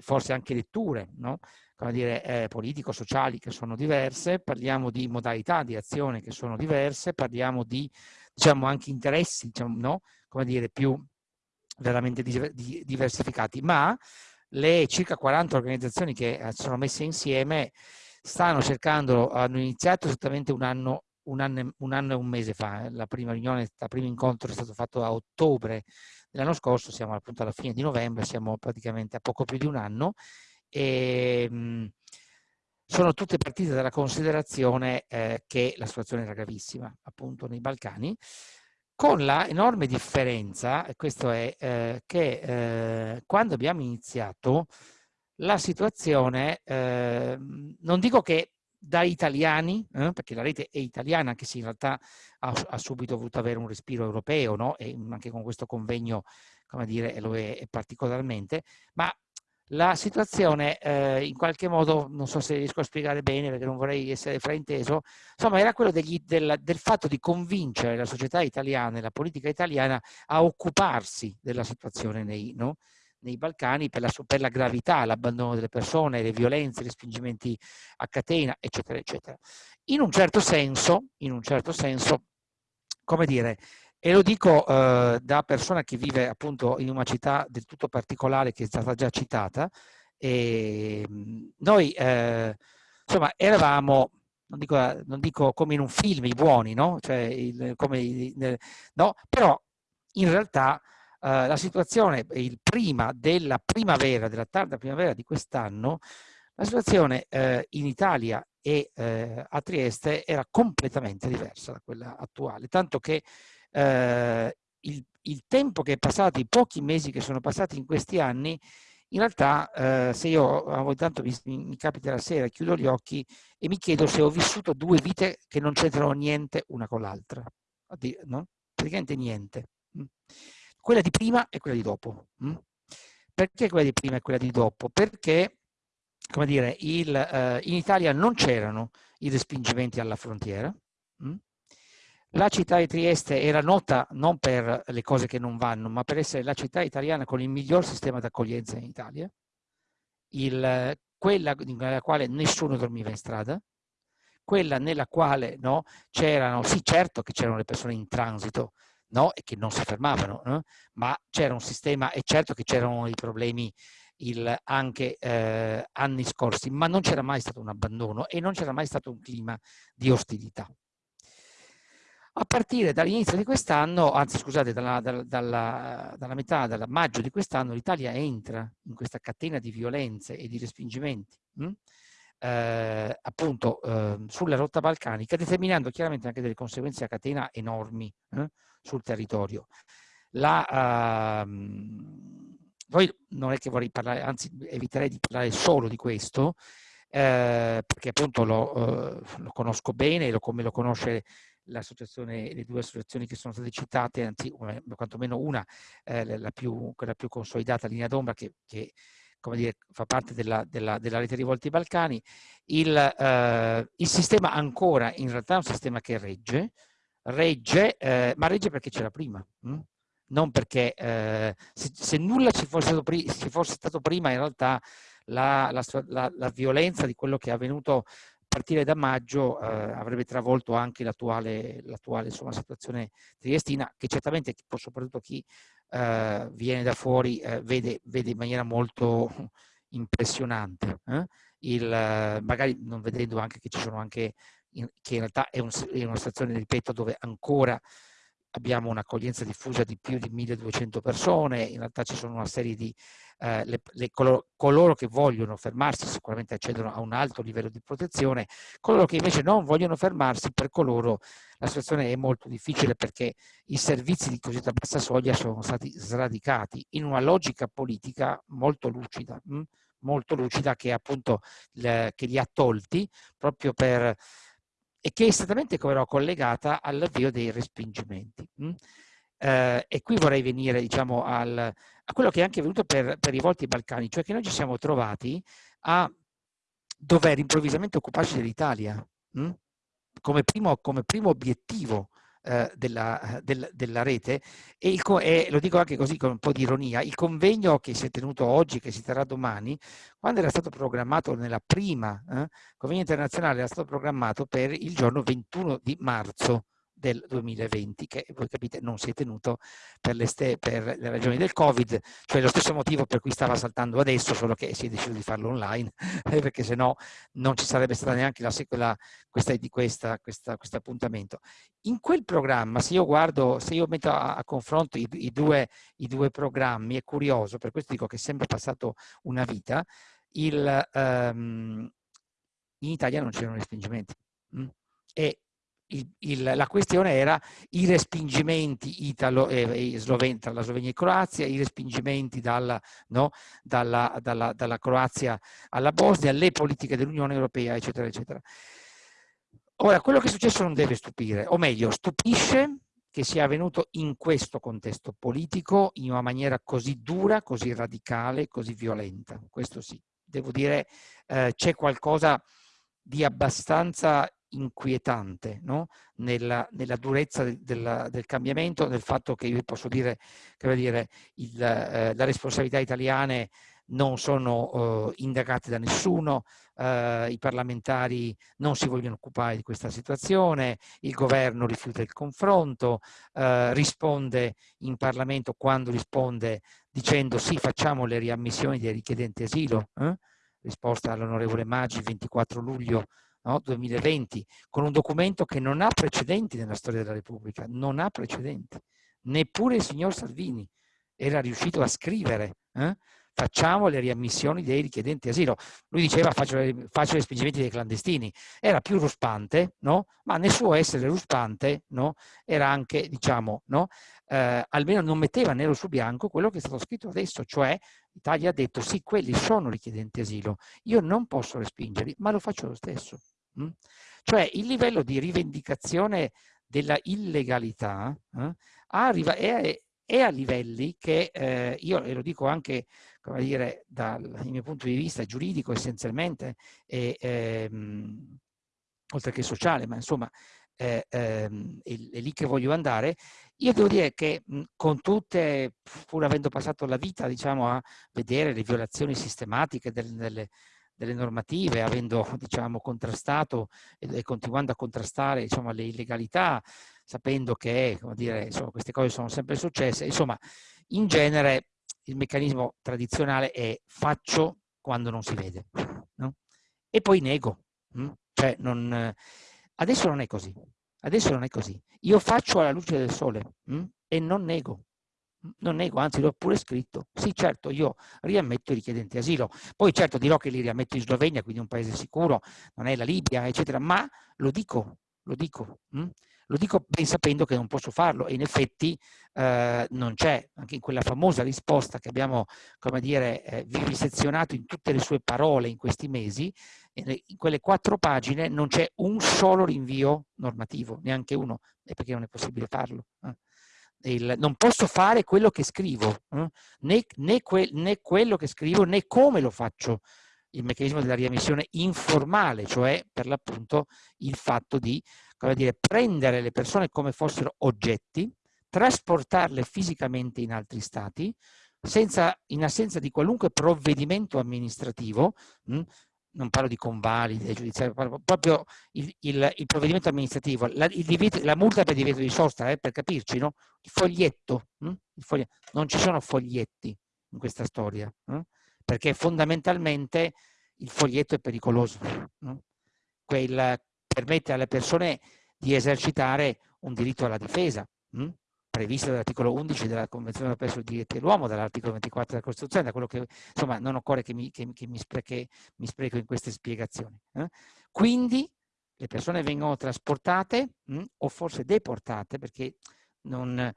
forse anche letture, no? come dire, eh, politico-sociali che sono diverse, parliamo di modalità di azione che sono diverse, parliamo di diciamo, anche interessi, diciamo, no? come dire, più veramente diversificati, ma le circa 40 organizzazioni che eh, sono messe insieme stanno cercando, hanno iniziato esattamente un anno, un anno, un anno e un mese fa, eh, la prima riunione, il primo incontro è stato fatto a ottobre dell'anno scorso, siamo appunto alla fine di novembre, siamo praticamente a poco più di un anno e mh, sono tutte partite dalla considerazione eh, che la situazione era gravissima appunto nei Balcani con la enorme differenza, questo è eh, che eh, quando abbiamo iniziato la situazione, eh, non dico che da italiani, perché la rete è italiana, anche se in realtà ha, ha subito voluto avere un respiro europeo, no? e anche con questo convegno, come dire, lo è, è particolarmente, ma la situazione eh, in qualche modo, non so se riesco a spiegare bene perché non vorrei essere frainteso, insomma era quello degli, del, del, fatto di convincere la società italiana e la politica italiana a occuparsi della situazione nei, no? Nei Balcani per la, per la gravità, l'abbandono delle persone, le violenze, gli spingimenti a catena, eccetera, eccetera. In un certo senso, in un certo senso, come dire, e lo dico eh, da persona che vive appunto in una città del tutto particolare che è stata già citata. E ehm, noi eh, insomma eravamo, non dico, non dico, come in un film, i buoni, no? Cioè, il, come, no? Però in realtà eh, la situazione il prima della primavera, della tarda primavera di quest'anno, la situazione eh, in Italia e eh, a Trieste era completamente diversa da quella attuale, tanto che eh, il, il, tempo che è passato, i pochi mesi che sono passati in questi anni, in realtà eh, se io ogni tanto mi, mi, capita la sera, chiudo gli occhi e mi chiedo se ho vissuto due vite che non c'entrano niente una con l'altra, no? praticamente niente. Quella di prima e quella di dopo. Mm. Perché quella di prima e quella di dopo? Perché, come dire, il, eh, in Italia non c'erano i respingimenti alla frontiera, mm. La città di Trieste era nota non per le cose che non vanno, ma per essere la città italiana con il miglior sistema d'accoglienza in Italia, il, quella nella quale nessuno dormiva in strada, quella nella quale no, c'erano, sì certo che c'erano le persone in transito no, e che non si fermavano, no? ma c'era un sistema e certo che c'erano i problemi il, anche eh, anni scorsi, ma non c'era mai stato un abbandono e non c'era mai stato un clima di ostilità. A partire dall'inizio di quest'anno, anzi scusate, dalla, dalla, dalla, dalla metà, dal maggio di quest'anno, l'Italia entra in questa catena di violenze e di respingimenti, mh? Hm? Eh, appunto eh, sulla rotta balcanica, determinando chiaramente anche delle conseguenze a catena enormi eh, sul territorio. La, ehm, poi non è che vorrei parlare, anzi eviterei di parlare solo di questo, eh, perché appunto lo, eh, lo, conosco bene, lo, come lo conosce l'associazione, le due associazioni che sono state citate, anzi, quantomeno una, eh, la più, quella più consolidata, Linea d'Ombra, che, che come dire, fa parte della, della, della rete rivolti ai Balcani, il, eh, il, sistema ancora in realtà è un sistema che regge, regge, eh, ma regge perché c'era prima. Hm? Non perché eh, se, se, nulla ci fosse, stato, ci fosse, stato, prima, in realtà la, la, la, violenza di quello che è avvenuto partire da maggio eh, avrebbe travolto anche l'attuale situazione triestina, che certamente soprattutto chi eh, viene da fuori eh, vede, vede, in maniera molto impressionante. Eh. Il, magari non vedendo anche che ci sono anche, in, che in realtà è, un, è una situazione, ripeto, dove ancora abbiamo un'accoglienza diffusa di più di 1200 persone, in realtà ci sono una serie di eh, le, le, coloro, coloro, che vogliono fermarsi sicuramente accedono a un alto livello di protezione, coloro che invece non vogliono fermarsi per coloro la situazione è molto difficile perché i servizi di cosiddetta bassa soglia sono stati sradicati in una logica politica molto lucida, mh? molto lucida che appunto le, che li ha tolti proprio per e che è esattamente come collegata all'avvio dei respingimenti. Mh? Eh, e qui vorrei venire diciamo, al, a quello che è anche venuto per, per i volti balcani, cioè che noi ci siamo trovati a dover improvvisamente occuparci dell'Italia come primo, come primo obiettivo eh, della, del, della, rete e, il, e, lo dico anche così con un po' di ironia, il convegno che si è tenuto oggi, che si terrà domani, quando era stato programmato nella prima eh, convegno internazionale, era stato programmato per il giorno 21 di marzo del 2020 che voi capite non si è tenuto per le, per le, ragioni del covid cioè lo stesso motivo per cui stava saltando adesso solo che si è deciso di farlo online perché se no non ci sarebbe stata neanche la, la, questa, di questa, questa, questo appuntamento in quel programma se io guardo se io metto a, a confronto i, i, due, i, due, programmi è curioso per questo dico che è sempre passato una vita il, um, in Italia non c'erano respingimenti mm? e il, il, la questione era i respingimenti italo, eh, sloven, tra la Slovenia e Croazia, i respingimenti dalla, no, dalla, dalla, dalla Croazia alla Bosnia, le politiche dell'Unione Europea, eccetera, eccetera. Ora, quello che è successo non deve stupire, o meglio, stupisce che sia avvenuto in questo contesto politico in una maniera così dura, così radicale, così violenta. Questo sì, devo dire, eh, c'è qualcosa di abbastanza inquietante no? nella, nella, durezza del, del, del, cambiamento, nel fatto che io posso dire che dire, il, eh, la responsabilità italiane non sono eh, indagate da nessuno, eh, i parlamentari non si vogliono occupare di questa situazione, il governo rifiuta il confronto, eh, risponde in Parlamento quando risponde dicendo sì facciamo le riammissioni dei richiedenti asilo, eh? risposta all'onorevole Maggi 24 luglio no? 2020, con un documento che non ha precedenti nella storia della Repubblica, non ha precedenti. Neppure il signor Salvini era riuscito a scrivere eh? facciamo le riammissioni dei richiedenti asilo. Lui diceva faccio, faccio gli spingimenti dei clandestini. Era più ruspante, no? ma nel suo essere ruspante no? era anche, diciamo, no? eh, almeno non metteva nero su bianco quello che è stato scritto adesso, cioè l'Italia ha detto sì, quelli sono richiedenti asilo, io non posso respingerli, ma lo faccio lo stesso. Mm? Cioè il livello di rivendicazione della illegalità eh, arriva, è, è, a livelli che eh, io, e lo dico anche come dire, dal mio punto di vista giuridico essenzialmente, e, ehm, oltre che sociale, ma insomma eh, ehm, è, è, lì che voglio andare, io devo dire che con tutte, pur avendo passato la vita diciamo, a vedere le violazioni sistematiche delle, delle, delle normative, avendo diciamo, contrastato e, continuando a contrastare diciamo, le illegalità, sapendo che dire, insomma, queste cose sono sempre successe, insomma, in genere il meccanismo tradizionale è faccio quando non si vede no? e poi nego. Hm? Cioè non, adesso non è così, adesso non è così. Io faccio alla luce del sole hm? e non nego. Non nego, anzi l'ho pure scritto. Sì, certo, io riammetto i richiedenti asilo. Poi certo dirò che li riammetto in Slovenia, quindi un paese sicuro, non è la Libia, eccetera, ma lo dico, lo dico. Hm? Lo dico ben sapendo che non posso farlo e in effetti eh, non c'è, anche in quella famosa risposta che abbiamo, come dire, eh, vivisezionato in tutte le sue parole in questi mesi, in quelle quattro pagine non c'è un solo rinvio normativo, neanche uno, e perché non è possibile farlo. Eh. Il, non posso fare quello che scrivo, eh? né, né, que, né quello che scrivo né come lo faccio il meccanismo della riemissione informale, cioè per l'appunto il fatto di dire, prendere le persone come fossero oggetti, trasportarle fisicamente in altri stati, senza, in assenza di qualunque provvedimento amministrativo, mh, non parlo di convalide giudiziarie, proprio il, il, il, provvedimento amministrativo, la, divieto, la, multa per divieto di sosta, eh, per capirci, no? il, foglietto, hm? il foglietto, non ci sono foglietti in questa storia, hm? perché fondamentalmente il foglietto è pericoloso. Hm? Quel, permette alle persone di esercitare un diritto alla difesa, mh? Previsto dall'articolo 11 della Convenzione europea sui diritti dell'uomo, dall'articolo 24 della Costituzione, da quello che, insomma, non occorre che mi, che, che mi, spreche, mi spreco in queste spiegazioni. Eh? Quindi le persone vengono trasportate mh, o forse deportate perché non,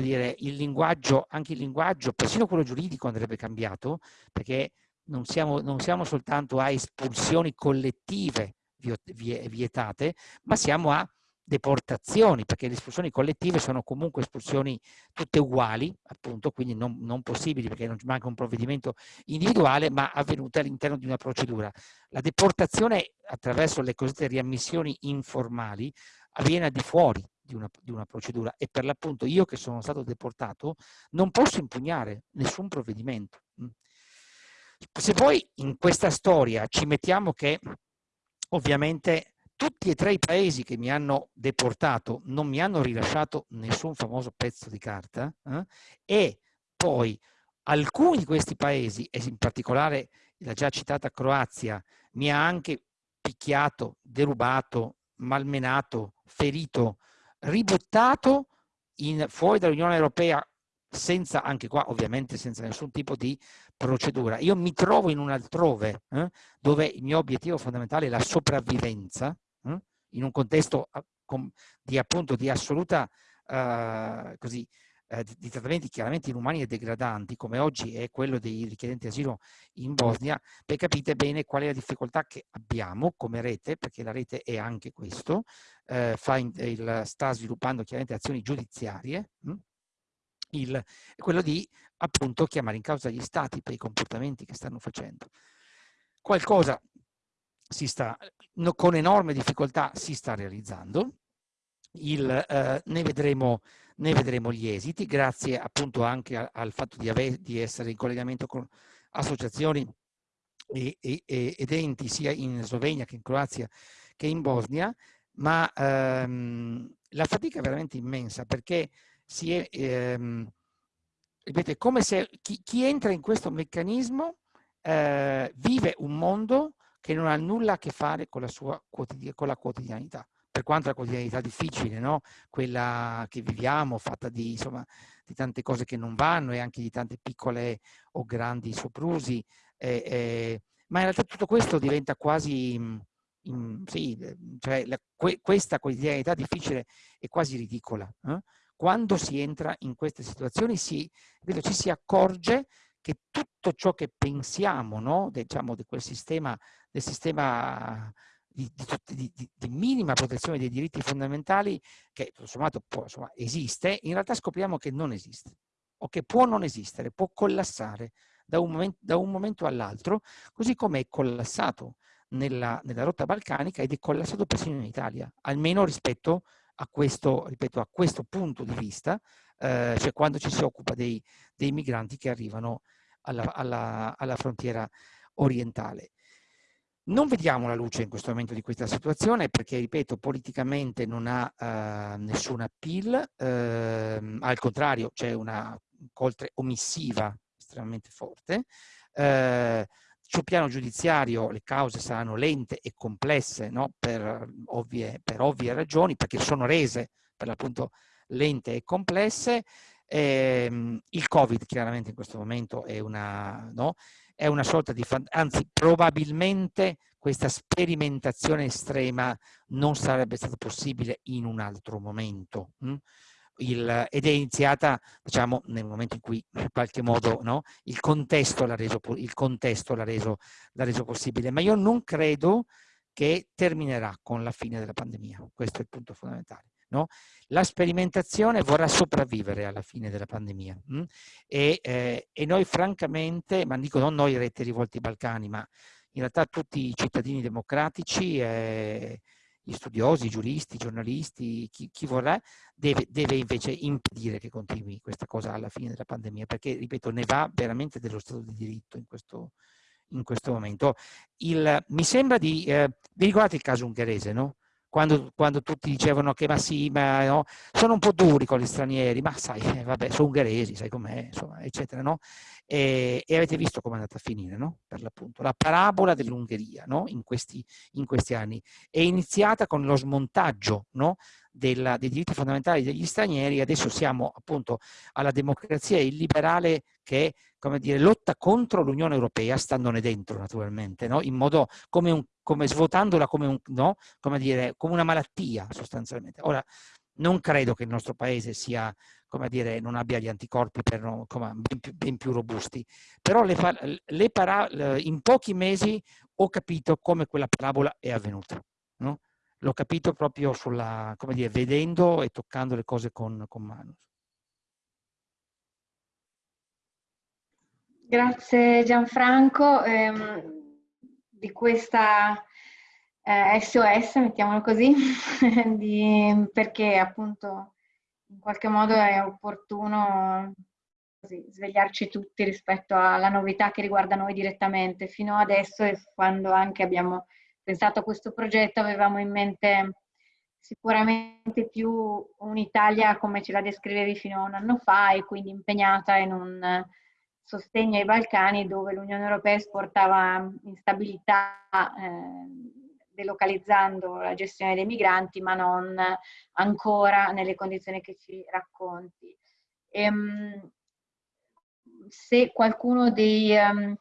dire, il linguaggio, anche il linguaggio, persino quello giuridico andrebbe cambiato perché non siamo, non siamo soltanto a espulsioni collettive vietate, ma siamo a deportazioni, perché le espulsioni collettive sono comunque espulsioni tutte uguali, appunto, quindi non, non possibili perché non manca un provvedimento individuale, ma avvenute all'interno di una procedura. La deportazione attraverso le cosiddette riammissioni informali avviene al di fuori di una, di una procedura e per l'appunto io che sono stato deportato non posso impugnare nessun provvedimento. Mm. Se poi in questa storia ci mettiamo che ovviamente tutti e tre i paesi che mi hanno deportato non mi hanno rilasciato nessun famoso pezzo di carta eh? e poi alcuni di questi paesi, e in particolare la già citata Croazia, mi ha anche picchiato, derubato, malmenato, ferito, ributtato in, fuori dall'Unione Europea senza, anche qua ovviamente senza nessun tipo di procedura. Io mi trovo in un altrove eh, dove il mio obiettivo fondamentale è la sopravvivenza? In un contesto di, appunto, di assoluta uh, così, uh, di, trattamenti chiaramente inumani e degradanti, come oggi è quello dei richiedenti asilo in Bosnia, per capite bene qual è la difficoltà che abbiamo come rete, perché la rete è anche questo, fa in, il, sta sviluppando chiaramente azioni giudiziarie, hm? il, quello di appunto chiamare in causa gli stati per i comportamenti che stanno facendo. Qualcosa sta, con enorme difficoltà si sta realizzando, il, eh, ne, vedremo, ne, vedremo, gli esiti, grazie appunto anche al, al fatto di, ave, di, essere in collegamento con associazioni e, e, ed enti sia in Slovenia che in Croazia che in Bosnia, ma ehm, la fatica è veramente immensa perché si è, ehm, ripeto, è come se chi, chi, entra in questo meccanismo eh, vive un mondo che non ha nulla a che fare con la sua con la quotidianità per quanto la quotidianità difficile, no? quella che viviamo, fatta di, insomma, di, tante cose che non vanno e anche di tante piccole o grandi soprusi, eh, eh, ma in realtà tutto questo diventa quasi, in, mm, sì, cioè la, que, questa quotidianità difficile è quasi ridicola. Eh? Quando si entra in queste situazioni si, vedo, ci si accorge che tutto ciò che pensiamo no? diciamo, di quel sistema del sistema di, di, di, di, minima protezione dei diritti fondamentali che tutto sommato può, insomma, esiste, in realtà scopriamo che non esiste o che può non esistere, può collassare da un un momento all'altro, così come è collassato nella, nella, rotta balcanica ed è collassato persino in Italia, almeno rispetto a questo, ripeto, a questo punto di vista, eh, cioè quando ci si occupa dei, dei migranti che arrivano alla, alla, alla frontiera orientale. Non vediamo la luce in questo momento di questa situazione perché, ripeto, politicamente non ha eh, nessun appeal, eh, al contrario c'è una coltre omissiva estremamente forte. Eh, sul piano giudiziario le cause saranno lente e complesse no? per, ovvie, per, ovvie, ragioni, perché sono rese per l'appunto lente e complesse. Ehm, il Covid chiaramente in questo momento è una, no? È una sorta di, anzi probabilmente questa sperimentazione estrema non sarebbe stata possibile in un altro momento. Hm? Il, ed è iniziata diciamo nel momento in cui in qualche modo no, il contesto l'ha reso, reso, reso, possibile ma io non credo che terminerà con la fine della pandemia questo è il punto fondamentale no? la sperimentazione vorrà sopravvivere alla fine della pandemia hm? e, eh, e, noi francamente, ma dico non noi rete rivolti Balcani, ma in realtà tutti i cittadini democratici, eh, gli studiosi, i giuristi, i giornalisti, chi, chi vorrà, deve, deve, invece impedire che continui questa cosa alla fine della pandemia, perché, ripeto, ne va veramente dello Stato di diritto in questo, in questo momento. Il, mi sembra di... Eh, vi ricordate il caso ungherese, no? Quando, quando, tutti dicevano che ma sì, ma no, sono un po' duri con gli stranieri, ma sai, eh, vabbè, sono ungheresi, sai com'è, insomma, eccetera, no? e, e avete visto come è andata a finire, no? per l'appunto. La parabola dell'Ungheria no? in, questi, in, questi, anni è iniziata con lo smontaggio no? Della, dei diritti fondamentali degli stranieri, adesso siamo appunto alla democrazia illiberale che come dire, lotta contro l'Unione Europea, standone dentro naturalmente, no? in modo come, un, come svuotandola come, un, no? come, dire, come una malattia sostanzialmente. Ora, non credo che il nostro paese sia, come dire, non abbia gli anticorpi per, ben, più, ben, più, robusti, però le, le para, in pochi mesi ho capito come quella parabola è avvenuta. L'ho capito proprio sulla, come dire, vedendo e toccando le cose con, con mano. Grazie Gianfranco ehm, di questa eh, SOS, mettiamolo così, di, perché appunto in qualche modo è opportuno così, svegliarci tutti rispetto alla novità che riguarda noi direttamente. Fino adesso e quando anche abbiamo pensato a questo progetto avevamo in mente sicuramente più un'Italia come ce la descrivevi fino a un anno fa e quindi impegnata in un sostegno ai Balcani dove l'Unione Europea esportava instabilità eh, delocalizzando la gestione dei migranti, ma non ancora nelle condizioni che ci racconti. Ehm, se qualcuno dei um,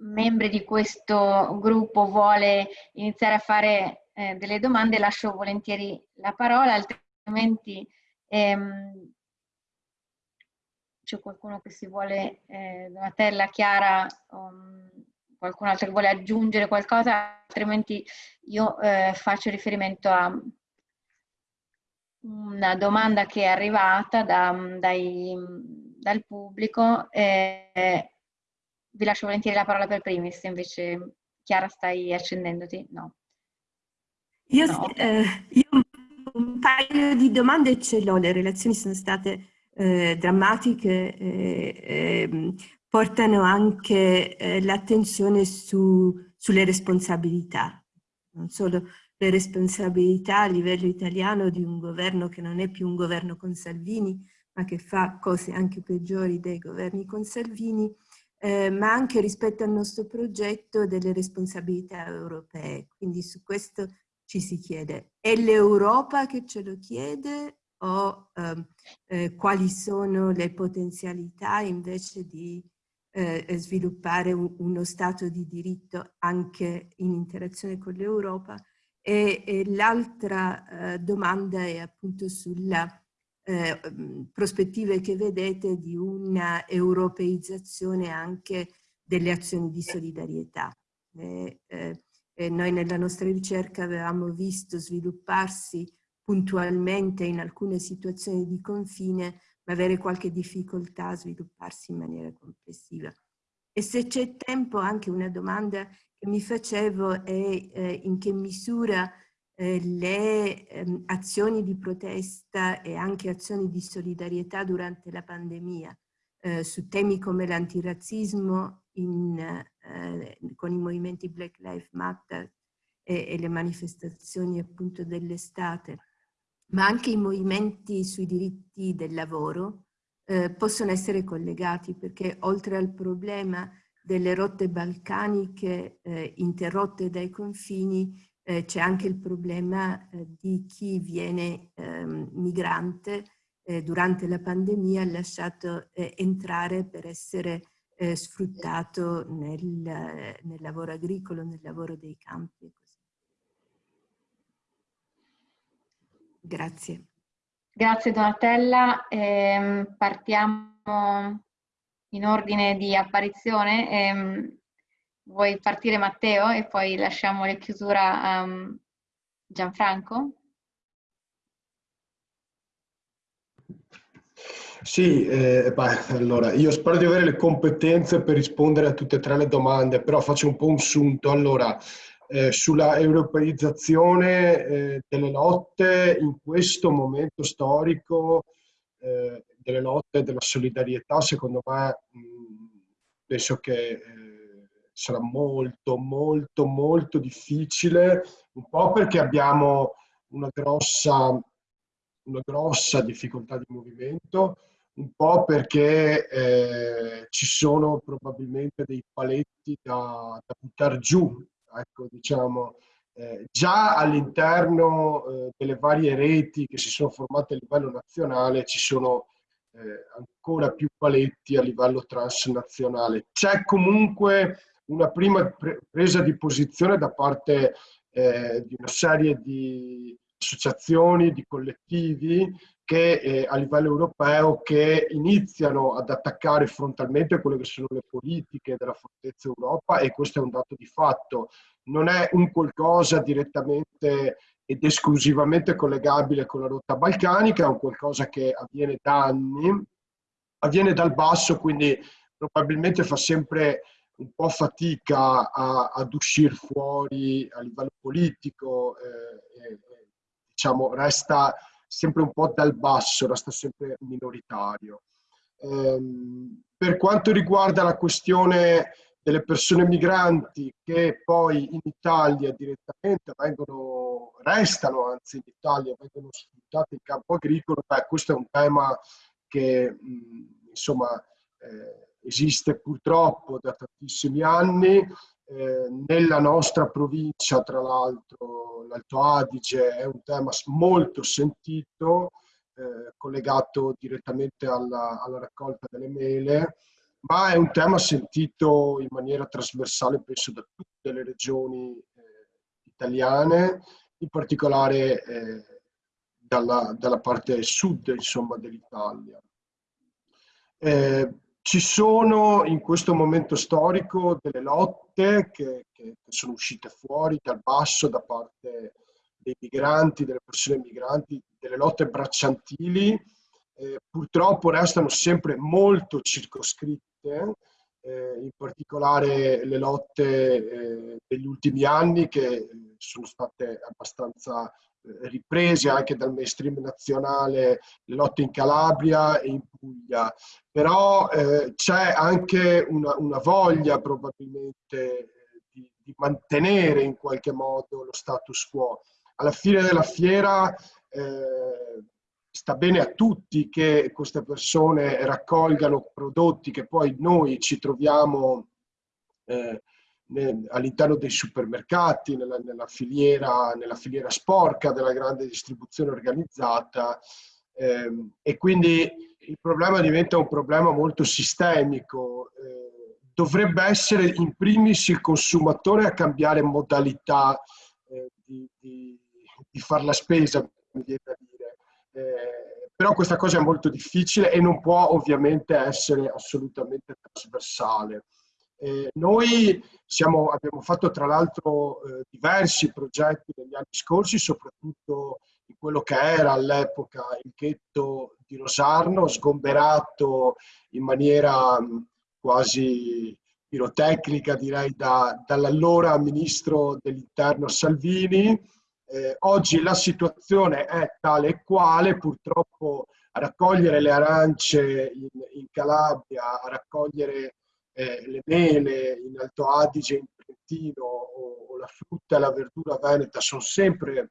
membri di questo gruppo vuole iniziare a fare eh, delle domande, lascio volentieri la parola, altrimenti ehm, c'è qualcuno che si vuole, eh, Donatella, Chiara, um, qualcun altro che vuole aggiungere qualcosa, altrimenti io eh, faccio riferimento a una domanda che è arrivata da, dai, dal pubblico. Eh, vi lascio volentieri la parola per primi, se invece Chiara stai accendendoti. No. Io, no. Eh, io un paio di domande ce l'ho, le relazioni sono state eh, drammatiche, eh, ehm, portano anche eh, l'attenzione su, sulle responsabilità, non solo le responsabilità a livello italiano di un governo che non è più un governo con Salvini, ma che fa cose anche peggiori dei governi con Salvini, eh, ma anche rispetto al nostro progetto delle responsabilità europee. Quindi su questo ci si chiede, è l'Europa che ce lo chiede o ehm, eh, quali sono le potenzialità invece di eh, sviluppare un, uno Stato di diritto anche in interazione con l'Europa e, e l'altra eh, domanda è appunto sulle eh, prospettive che vedete di una europeizzazione anche delle azioni di solidarietà. Eh, noi nella nostra ricerca avevamo visto svilupparsi puntualmente in alcune situazioni di confine avere qualche difficoltà a svilupparsi in maniera complessiva. E se c'è tempo, anche una domanda che mi facevo è eh, in che misura eh, le eh, azioni di protesta e anche azioni di solidarietà durante la pandemia eh, su temi come l'antirazzismo eh, con i movimenti Black Lives Matter e, e le manifestazioni appunto dell'estate ma anche i movimenti sui diritti del lavoro eh, possono essere collegati perché oltre al problema delle rotte balcaniche eh, interrotte dai confini eh, c'è anche il problema eh, di chi viene ehm, migrante eh, durante la pandemia lasciato eh, entrare per essere sfruttato nel, nel lavoro agricolo, nel lavoro dei campi. Grazie. Grazie Donatella. Eh, partiamo in ordine di apparizione. Vuoi partire Matteo e poi lasciamo la chiusura a um, Gianfranco? Sì, eh, beh, allora io spero di avere le competenze per rispondere a tutte e tre le domande, però faccio un po' un sunto. Allora, eh, sulla europeizzazione eh, delle lotte in questo momento storico, eh, delle lotte della solidarietà, secondo me mh, penso che eh, sarà molto, molto, molto difficile, un po' perché abbiamo una grossa, una grossa difficoltà di movimento, un po' perché eh, ci sono probabilmente dei paletti da, da buttare giù, ecco, diciamo, eh, già all'interno eh, delle varie reti che si sono formate a livello nazionale ci sono eh, ancora più paletti a livello transnazionale. C'è comunque una prima pre presa di posizione da parte eh, di una serie di associazioni, di collettivi che eh, a livello europeo che iniziano ad attaccare frontalmente quelle che sono le politiche della fortezza Europa e questo è un dato di fatto. Non è un qualcosa direttamente ed esclusivamente collegabile con la rotta balcanica, è un qualcosa che avviene da anni, avviene dal basso, quindi probabilmente fa sempre un po' fatica a, ad uscire fuori a livello politico, eh, eh, diciamo, resta sempre un po' dal basso, resta sempre minoritario. Ehm, per quanto riguarda la questione delle persone migranti che poi in Italia direttamente vengono, restano anzi in Italia, vengono sfruttate in campo agricolo, beh, questo è un tema che mh, insomma eh, esiste purtroppo da tantissimi anni. Eh, nella nostra provincia, tra l'altro, l'Alto Adige è un tema molto sentito, eh, collegato direttamente alla, alla, raccolta delle mele, ma è un tema sentito in maniera trasversale, penso, da tutte le regioni eh, italiane, in particolare eh, dalla, dalla, parte sud dell'Italia. Eh, ci sono in questo momento storico delle lotte che, che, sono uscite fuori dal basso da parte dei migranti, delle persone migranti, delle lotte bracciantili, eh, purtroppo restano sempre molto circoscritte, eh, in particolare le lotte eh, degli ultimi anni che sono state abbastanza riprese anche dal mainstream nazionale le lotte in Calabria e in Puglia, però eh, c'è anche una, una, voglia probabilmente eh, di, di, mantenere in qualche modo lo status quo. Alla fine della fiera eh, sta bene a tutti che queste persone raccolgano prodotti che poi noi ci troviamo eh, all'interno dei supermercati, nella, nella, filiera, nella, filiera, sporca della grande distribuzione organizzata ehm, e quindi il problema diventa un problema molto sistemico. Eh, dovrebbe essere in primis il consumatore a cambiare modalità eh, di, di, di fare la spesa, mi viene da dire. Eh, però questa cosa è molto difficile e non può ovviamente essere assolutamente trasversale. Eh, noi siamo, abbiamo fatto tra l'altro eh, diversi progetti negli anni scorsi, soprattutto in quello che era all'epoca il ghetto di Rosarno, sgomberato in maniera mh, quasi pirotecnica, direi, da, dall'allora ministro dell'interno Salvini. Eh, oggi la situazione è tale e quale, purtroppo a raccogliere le arance in, in Calabria, a raccogliere eh, le mele in Alto Adige, in Trentino o, o, la frutta e la verdura veneta sono sempre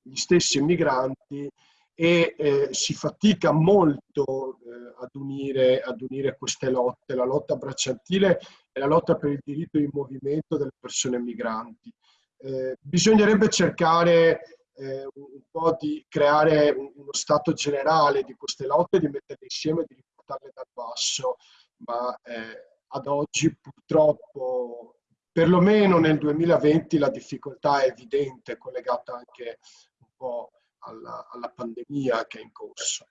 gli stessi immigranti e eh, si fatica molto eh, ad, unire, ad, unire, queste lotte, la lotta bracciantile e la lotta per il diritto di movimento delle persone migranti. Eh, bisognerebbe cercare eh, un po' di creare uno stato generale di queste lotte, di metterle insieme e di riportarle dal basso, ma eh, ad oggi purtroppo, perlomeno nel 2020, la difficoltà è evidente, collegata anche un po' alla, alla pandemia che è in corso.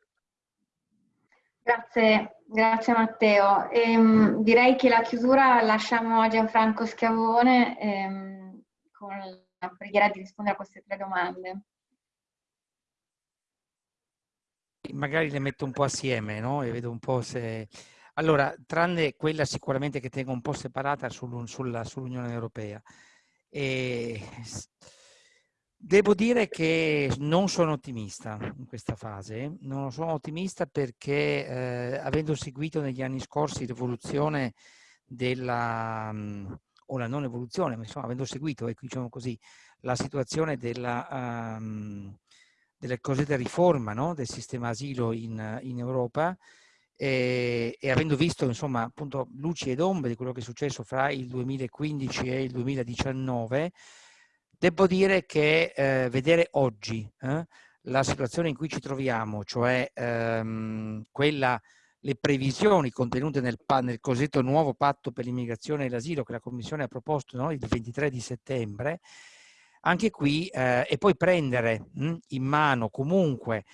Grazie, grazie Matteo. Ehm, direi che la chiusura lasciamo a Gianfranco Schiavone ehm, con la preghiera di rispondere a queste tre domande. Magari le metto un po' assieme, no? E vedo un po' se allora, tranne quella sicuramente che tengo un po' separata sul, sulla, sull'Unione Europea. E devo dire che non sono ottimista in questa fase, non sono ottimista perché eh, avendo seguito negli anni scorsi l'evoluzione della, o la non evoluzione, ma insomma avendo seguito, ecco, diciamo così, la situazione della, um, della cosiddetta riforma no? del sistema asilo in, in Europa, e, e, avendo visto insomma appunto luci ed ombre di quello che è successo fra il 2015 e il 2019, devo dire che eh, vedere oggi eh, la situazione in cui ci troviamo, cioè ehm, quella, le previsioni contenute nel, nel, cosiddetto nuovo patto per l'immigrazione e l'asilo che la Commissione ha proposto no, il 23 di settembre, anche qui, eh, e poi prendere mh, in mano comunque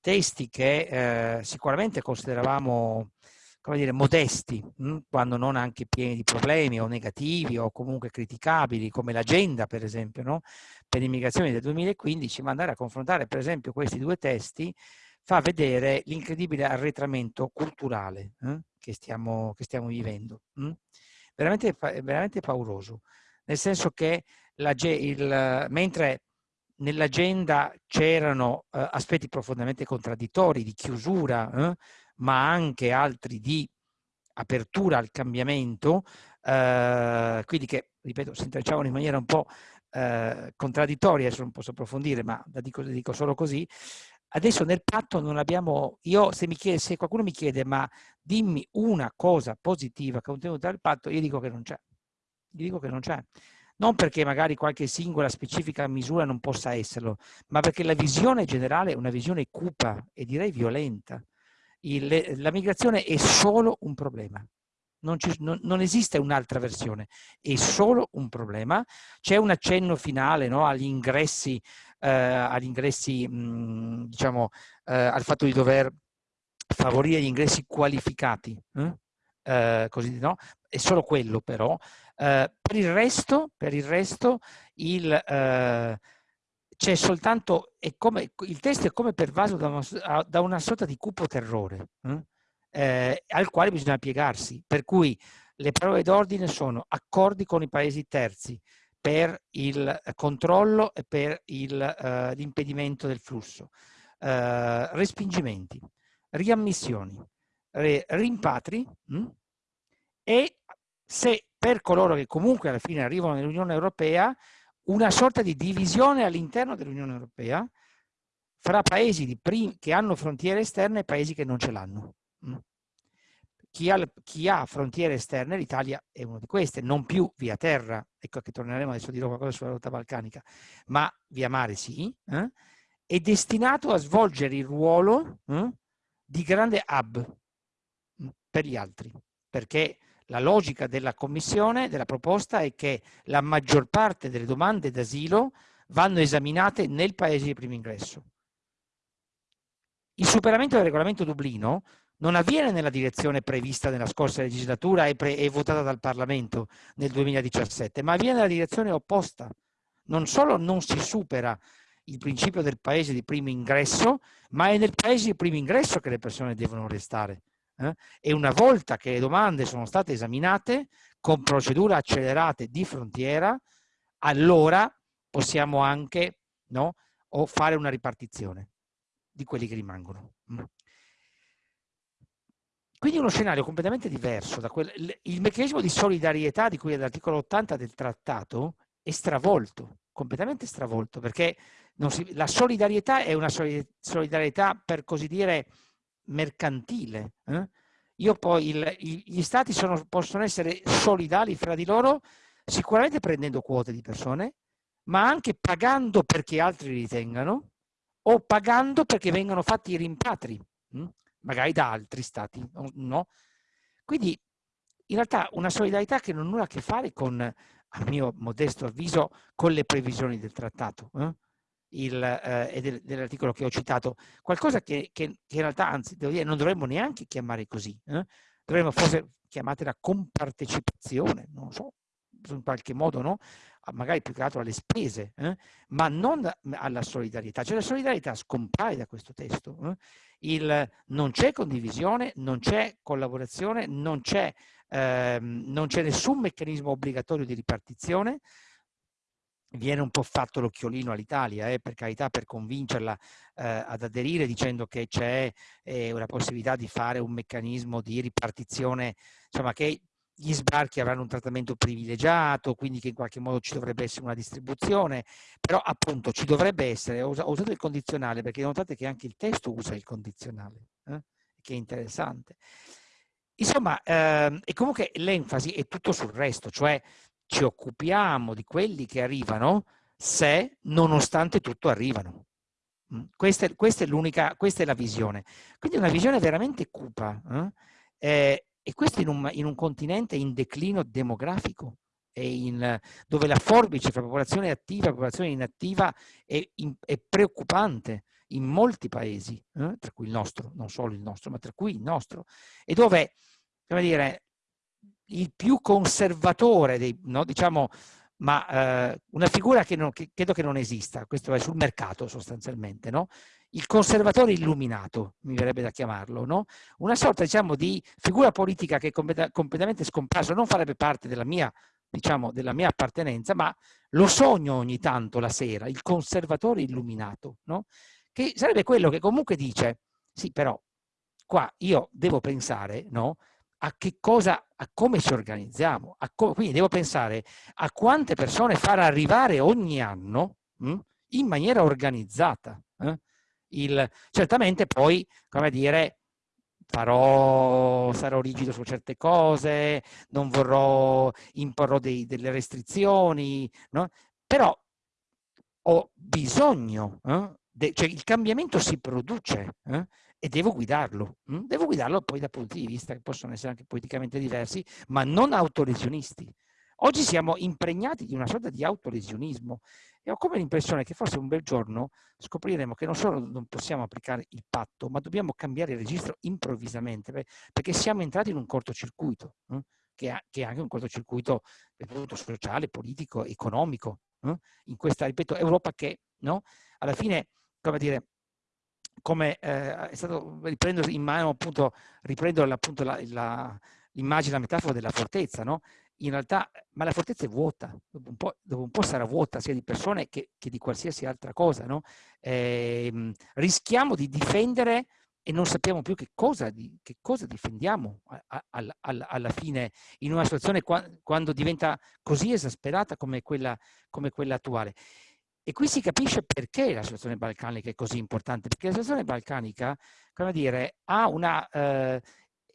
testi che eh, sicuramente consideravamo come dire, modesti, mh? quando non anche pieni di problemi o negativi o comunque criticabili, come l'agenda per esempio no? per l'immigrazione del 2015, ma andare a confrontare per esempio questi due testi fa vedere l'incredibile arretramento culturale eh? che, stiamo, che, stiamo, vivendo. Mh? Veramente, veramente pauroso, nel senso che la, il, mentre nell'agenda c'erano eh, aspetti profondamente contraddittori di chiusura, eh, ma anche altri di apertura al cambiamento, eh, quindi che, ripeto, si intrecciavano in maniera un po' eh, contraddittoria, adesso non posso approfondire, ma la dico, la dico solo così. Adesso nel patto non abbiamo, io se, mi chiede, se qualcuno mi chiede ma dimmi una cosa positiva contenuta nel patto, io dico che non c'è. Gli dico che non c'è non perché magari qualche singola specifica misura non possa esserlo, ma perché la visione generale è una visione cupa e direi violenta. Il, la migrazione è solo un problema. Non, non, non esiste un'altra versione, è solo un problema. C'è un accenno finale no, agli ingressi, eh, agli ingressi mh, diciamo, eh, al fatto di dover favorire gli ingressi qualificati, eh? Eh, così, no? è solo quello però, eh, per il resto, per il, resto il, eh, c'è soltanto, come, il testo è come pervaso da una, da una sorta di cupo terrore hm? eh, al quale bisogna piegarsi, per cui le parole d'ordine sono accordi con i paesi terzi per il controllo e per eh, l'impedimento del flusso, eh, respingimenti, riammissioni, rimpatri mh? Hm? e se per coloro che comunque alla fine arrivano nell'Unione Europea una sorta di divisione all'interno dell'Unione Europea fra paesi che hanno frontiere esterne e paesi che non ce l'hanno. Mm. Chi chi ha, frontiere esterne, l'Italia è una di queste, non più via terra, ecco che torneremo adesso a dire qualcosa sulla rotta balcanica, ma via mare sì, eh? è destinato a svolgere il ruolo eh, di grande hub mm, per gli altri, perché la logica della commissione, della proposta, è che la maggior parte delle domande d'asilo vanno esaminate nel paese di primo ingresso. Il superamento del regolamento Dublino non avviene nella direzione prevista nella scorsa legislatura e, e votata dal Parlamento nel 2017, ma avviene nella direzione opposta. Non solo non si supera il principio del paese di primo ingresso, ma è nel paese di primo ingresso che le persone devono restare eh? e una volta che le domande sono state esaminate con procedure accelerate di frontiera, allora possiamo anche no, fare una ripartizione di quelli che rimangono. Mm. Quindi uno scenario completamente diverso da quello. Il meccanismo di solidarietà di cui è l'articolo 80 del trattato è stravolto, completamente stravolto, perché si, la solidarietà è una solidarietà, per così dire, mercantile. Eh? Io poi il, gli stati sono, possono essere solidali fra di loro sicuramente prendendo quote di persone, ma anche pagando perché altri ritengano o pagando perché vengano fatti i rimpatri, hm? magari da altri stati. No? Quindi in realtà una solidarietà che non ha nulla a che fare con, a mio modesto avviso, con le previsioni del trattato. Eh? Il, eh, del, dell'articolo che ho citato, qualcosa che, che, che, in realtà, anzi, dire, non dovremmo neanche chiamare così, eh? dovremmo forse chiamatela compartecipazione, non so, in qualche modo, no? magari più che altro alle spese, eh? ma non alla solidarietà. Cioè la solidarietà scompare da questo testo. Eh? Il, non c'è condivisione, non c'è collaborazione, non c'è ehm, nessun meccanismo obbligatorio di ripartizione, viene un po' fatto l'occhiolino all'Italia, eh, per carità, per convincerla eh, ad aderire dicendo che c'è eh, una possibilità di fare un meccanismo di ripartizione, insomma che gli sbarchi avranno un trattamento privilegiato, quindi che in qualche modo ci dovrebbe essere una distribuzione, però appunto ci dovrebbe essere, ho usato il condizionale perché notate che anche il testo usa il condizionale, eh? che è interessante. Insomma, ehm, e comunque l'enfasi è tutto sul resto, cioè ci occupiamo di quelli che arrivano se, nonostante tutto, arrivano. Mm, questa è, questa è l'unica, questa è la visione. Quindi una visione veramente cupa. Eh? Eh, e questo in un, in un, continente in declino demografico, in, dove la forbice fra popolazione attiva e popolazione inattiva è, in, è preoccupante in molti paesi, eh? tra cui il nostro, non solo il nostro, ma tra cui il nostro, e dove, come dire, il più conservatore dei, no, diciamo, ma eh, una figura che, non, che, credo che non esista, questo è sul mercato sostanzialmente, no? il conservatore illuminato, mi verrebbe da chiamarlo, no? una sorta diciamo, di figura politica che è completamente scomparsa, non farebbe parte della mia, diciamo, della mia appartenenza, ma lo sogno ogni tanto la sera, il conservatore illuminato, no? che sarebbe quello che comunque dice, sì però qua io devo pensare no? A che cosa, a come ci organizziamo, co quindi devo pensare a quante persone far arrivare ogni anno mh, hm, in maniera organizzata. Eh? Il, certamente poi, come dire, farò, sarò rigido su certe cose, non vorrò, imporrò dei, delle restrizioni, no? però ho bisogno, eh? De, cioè il cambiamento si produce, eh? E devo guidarlo. Hm? Devo guidarlo poi da punti di vista che possono essere anche politicamente diversi, ma non autolesionisti. Oggi siamo impregnati di una sorta di autolesionismo e ho come l'impressione che forse un bel giorno scopriremo che non solo non possiamo applicare il patto, ma dobbiamo cambiare il registro improvvisamente, perché siamo entrati in un cortocircuito, hm? che, è anche un cortocircuito sociale, politico, economico, hm? in questa, ripeto, Europa che no? alla fine, come dire, come eh, è stato, riprendo in mano appunto, riprendo l'immagine, la, metafora della fortezza, no? In realtà, ma la fortezza è vuota, dopo un po', dopo un po sarà vuota sia di persone che, che di qualsiasi altra cosa, no? Eh, rischiamo di difendere e non sappiamo più che cosa, che cosa difendiamo a, a, a, alla fine in una situazione qua, quando diventa così esasperata come quella, come quella attuale. E qui si capisce perché la situazione balcanica è così importante, perché la situazione balcanica, come dire, ha una, eh,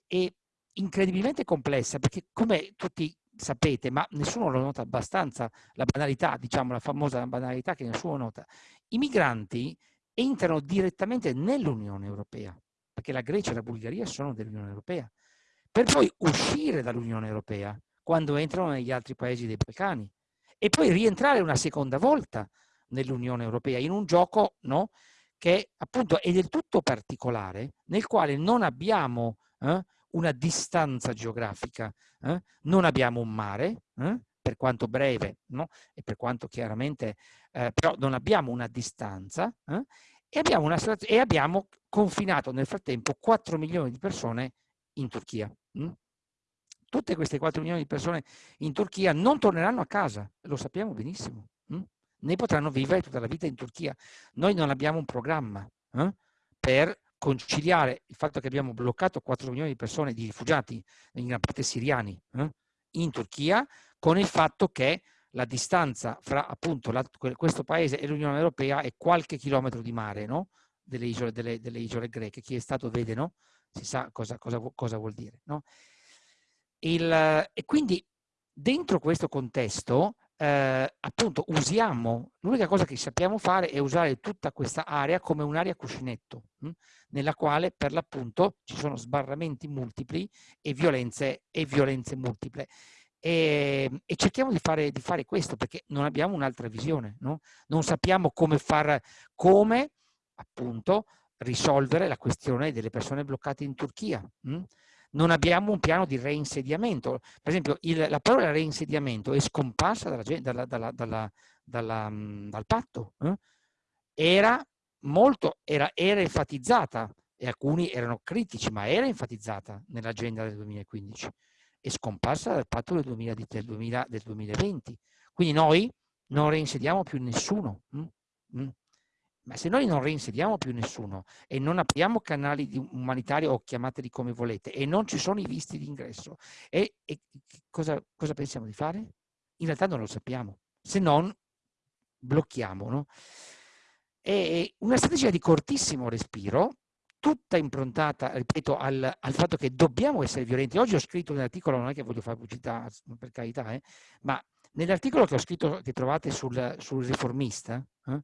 è incredibilmente complessa, perché come tutti sapete, ma nessuno lo nota abbastanza, la banalità, diciamo la famosa banalità che nessuno nota, i migranti entrano direttamente nell'Unione Europea, perché la Grecia e la Bulgaria sono dell'Unione Europea, per poi uscire dall'Unione Europea quando entrano negli altri paesi dei Balcani e poi rientrare una seconda volta nell'Unione Europea, in un gioco no, che appunto è del tutto particolare, nel quale non abbiamo eh, una distanza geografica, eh, non abbiamo un mare, eh, per quanto breve, no? e per quanto chiaramente, eh, però non abbiamo una distanza, eh, e abbiamo, una, e abbiamo confinato nel frattempo 4 milioni di persone in Turchia. Hm? Tutte queste 4 milioni di persone in Turchia non torneranno a casa, lo sappiamo benissimo. Hm? Né potranno vivere tutta la vita in Turchia. Noi non abbiamo un programma eh, per conciliare il fatto che abbiamo bloccato 4 milioni di persone, di rifugiati, in gran parte siriani, eh, in Turchia, con il fatto che la distanza fra appunto la, questo paese e l'Unione Europea è qualche chilometro di mare no? delle, isole, delle, delle, isole, greche. Chi è stato vede, no? si sa cosa, cosa, cosa vuol dire. No? Il, e quindi dentro questo contesto eh, appunto usiamo, l'unica cosa che sappiamo fare è usare tutta questa area come un'area cuscinetto, mh, hm, nella quale per l'appunto ci sono sbarramenti multipli e violenze, e violenze multiple. E, e cerchiamo di fare, di fare, questo perché non abbiamo un'altra visione, no? non sappiamo come far, come appunto risolvere la questione delle persone bloccate in Turchia. Mh? Non abbiamo un piano di reinsediamento. Per esempio, il, la parola reinsediamento è scomparsa dalla, dalla, dalla, mm, dal patto. Eh? Era molto, era, era enfatizzata, e alcuni erano critici, ma era enfatizzata nell'agenda del 2015. È scomparsa dal patto del, 2000, del, 2000, del 2020. Quindi noi non reinsediamo più nessuno. Mm? Mm. Ma se noi non reinsediamo più nessuno e non apriamo canali umanitari o chiamateli come volete e non ci sono i visti di ingresso, e, e cosa, cosa, pensiamo di fare? In realtà non lo sappiamo, se non blocchiamo. No? E una strategia di cortissimo respiro tutta improntata, ripeto, al, al, fatto che dobbiamo essere violenti. Oggi ho scritto un articolo, non è che voglio fare pubblicità, per carità, eh, ma nell'articolo che ho scritto, che trovate sul, sul riformista, eh,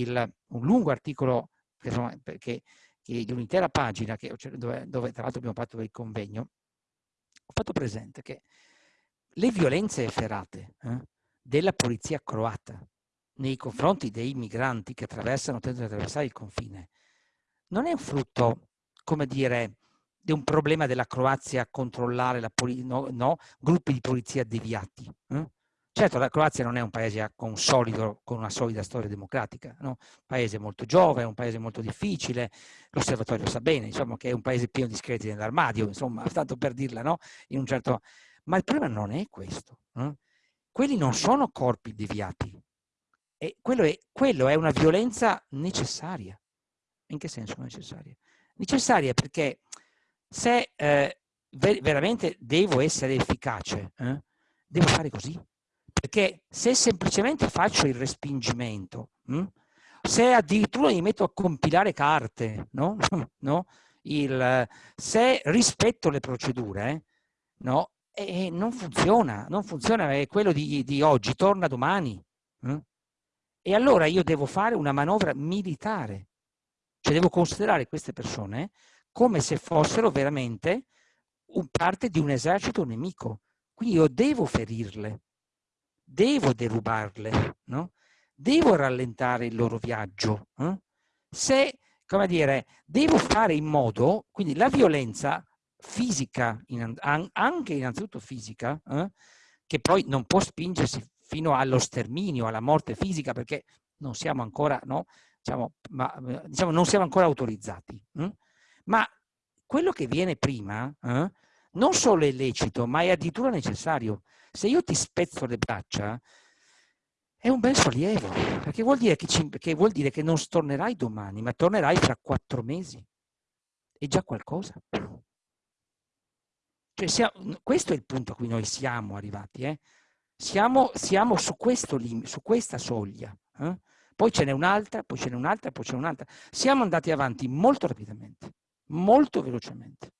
il, un lungo articolo insomma, che, che di un'intera pagina, che, dove, dove, tra l'altro abbiamo fatto il convegno, ho fatto presente che le violenze efferate eh, della polizia croata nei confronti dei migranti che attraversano, tentano di attraversare il confine, non è un frutto, come dire, di un problema della Croazia a controllare la no, no, gruppi di polizia deviati. Eh? Certo, la Croazia non è un paese con, solido, con una solida storia democratica, no? un paese molto giovane, un paese molto difficile, l'osservatorio sa bene, diciamo che è un paese pieno di scheletri nell'armadio, insomma, tanto per dirla, no? Certo... Ma il problema non è questo. Eh? Quelli non sono corpi deviati, e quello, è, quello è una violenza necessaria. In che senso necessaria? Necessaria perché se eh, ver veramente devo essere efficace, eh, devo fare così. Perché se semplicemente faccio il respingimento, hm, se addirittura mi metto a compilare carte, no? no? Il, se rispetto le procedure, no? E non funziona, non funziona, è quello di, di oggi, torna domani. Hm? E allora io devo fare una manovra militare, cioè devo considerare queste persone come se fossero veramente parte di un esercito nemico. Quindi io devo ferirle, devo derubarle, no? devo rallentare il loro viaggio. Eh? Se, come dire, devo fare in modo, quindi la violenza fisica, in, anche innanzitutto fisica, eh? che poi non può spingersi fino allo sterminio, alla morte fisica, perché non siamo ancora, no? diciamo, ma, diciamo, non siamo ancora autorizzati. Hm? Ma quello che viene prima eh, non solo è lecito, ma è addirittura necessario. Se io ti spezzo le braccia, è un bel sollievo, perché vuol dire che, ci, che, vuol dire che non tornerai domani, ma tornerai fra quattro mesi. È già qualcosa. Cioè, siamo, questo è il punto a cui noi siamo arrivati. Eh? Siamo, siamo su, questo, su, questa soglia. Eh? Poi ce n'è un'altra, poi ce n'è un'altra, poi ce n'è un'altra. Siamo andati avanti molto rapidamente, molto velocemente.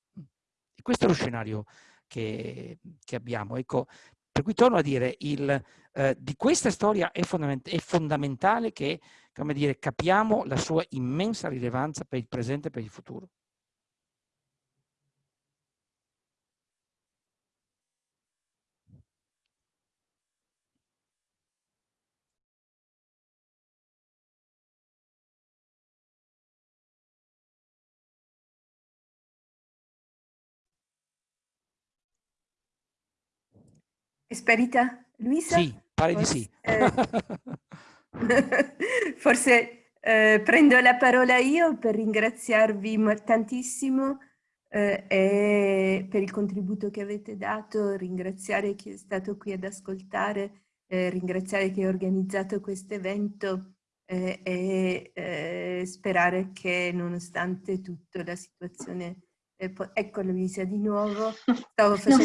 Questo è lo scenario che, che abbiamo. Ecco, per cui torno a dire, il, eh, di questa storia è, fondament è fondamentale che dire, capiamo la sua immensa rilevanza per il presente e per il futuro. È sparita Luisa? Sì, pare di sì. Eh, forse eh, prendo la parola io per ringraziarvi tantissimo eh, per il contributo che avete dato, ringraziare chi è stato qui ad ascoltare, eh, ringraziare chi ha organizzato questo evento eh, e eh, sperare che nonostante tutto la situazione... ecco Luisa di nuovo, stavo facendo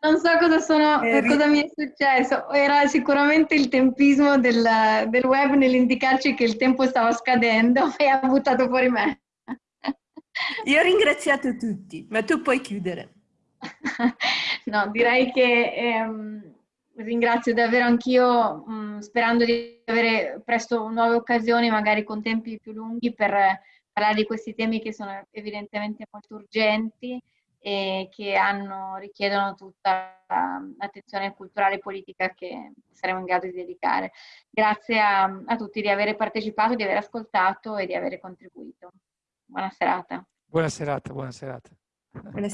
non so cosa, sono, eh, cosa, mi è successo, era sicuramente il tempismo del, del web nell'indicarci che il tempo stava scadendo e ha buttato fuori me. Io ho ringraziato tutti, ma tu puoi chiudere. no, direi che ehm, ringrazio davvero anch'io, mm, sperando di avere presto nuove occasioni, magari con tempi più lunghi, per parlare di questi temi che sono evidentemente molto urgenti e che hanno, richiedono tutta l'attenzione culturale e politica che saremo in grado di dedicare. Grazie a, a tutti di aver partecipato, di aver ascoltato e di aver contribuito. Buona serata. Buona serata, buona serata. Buona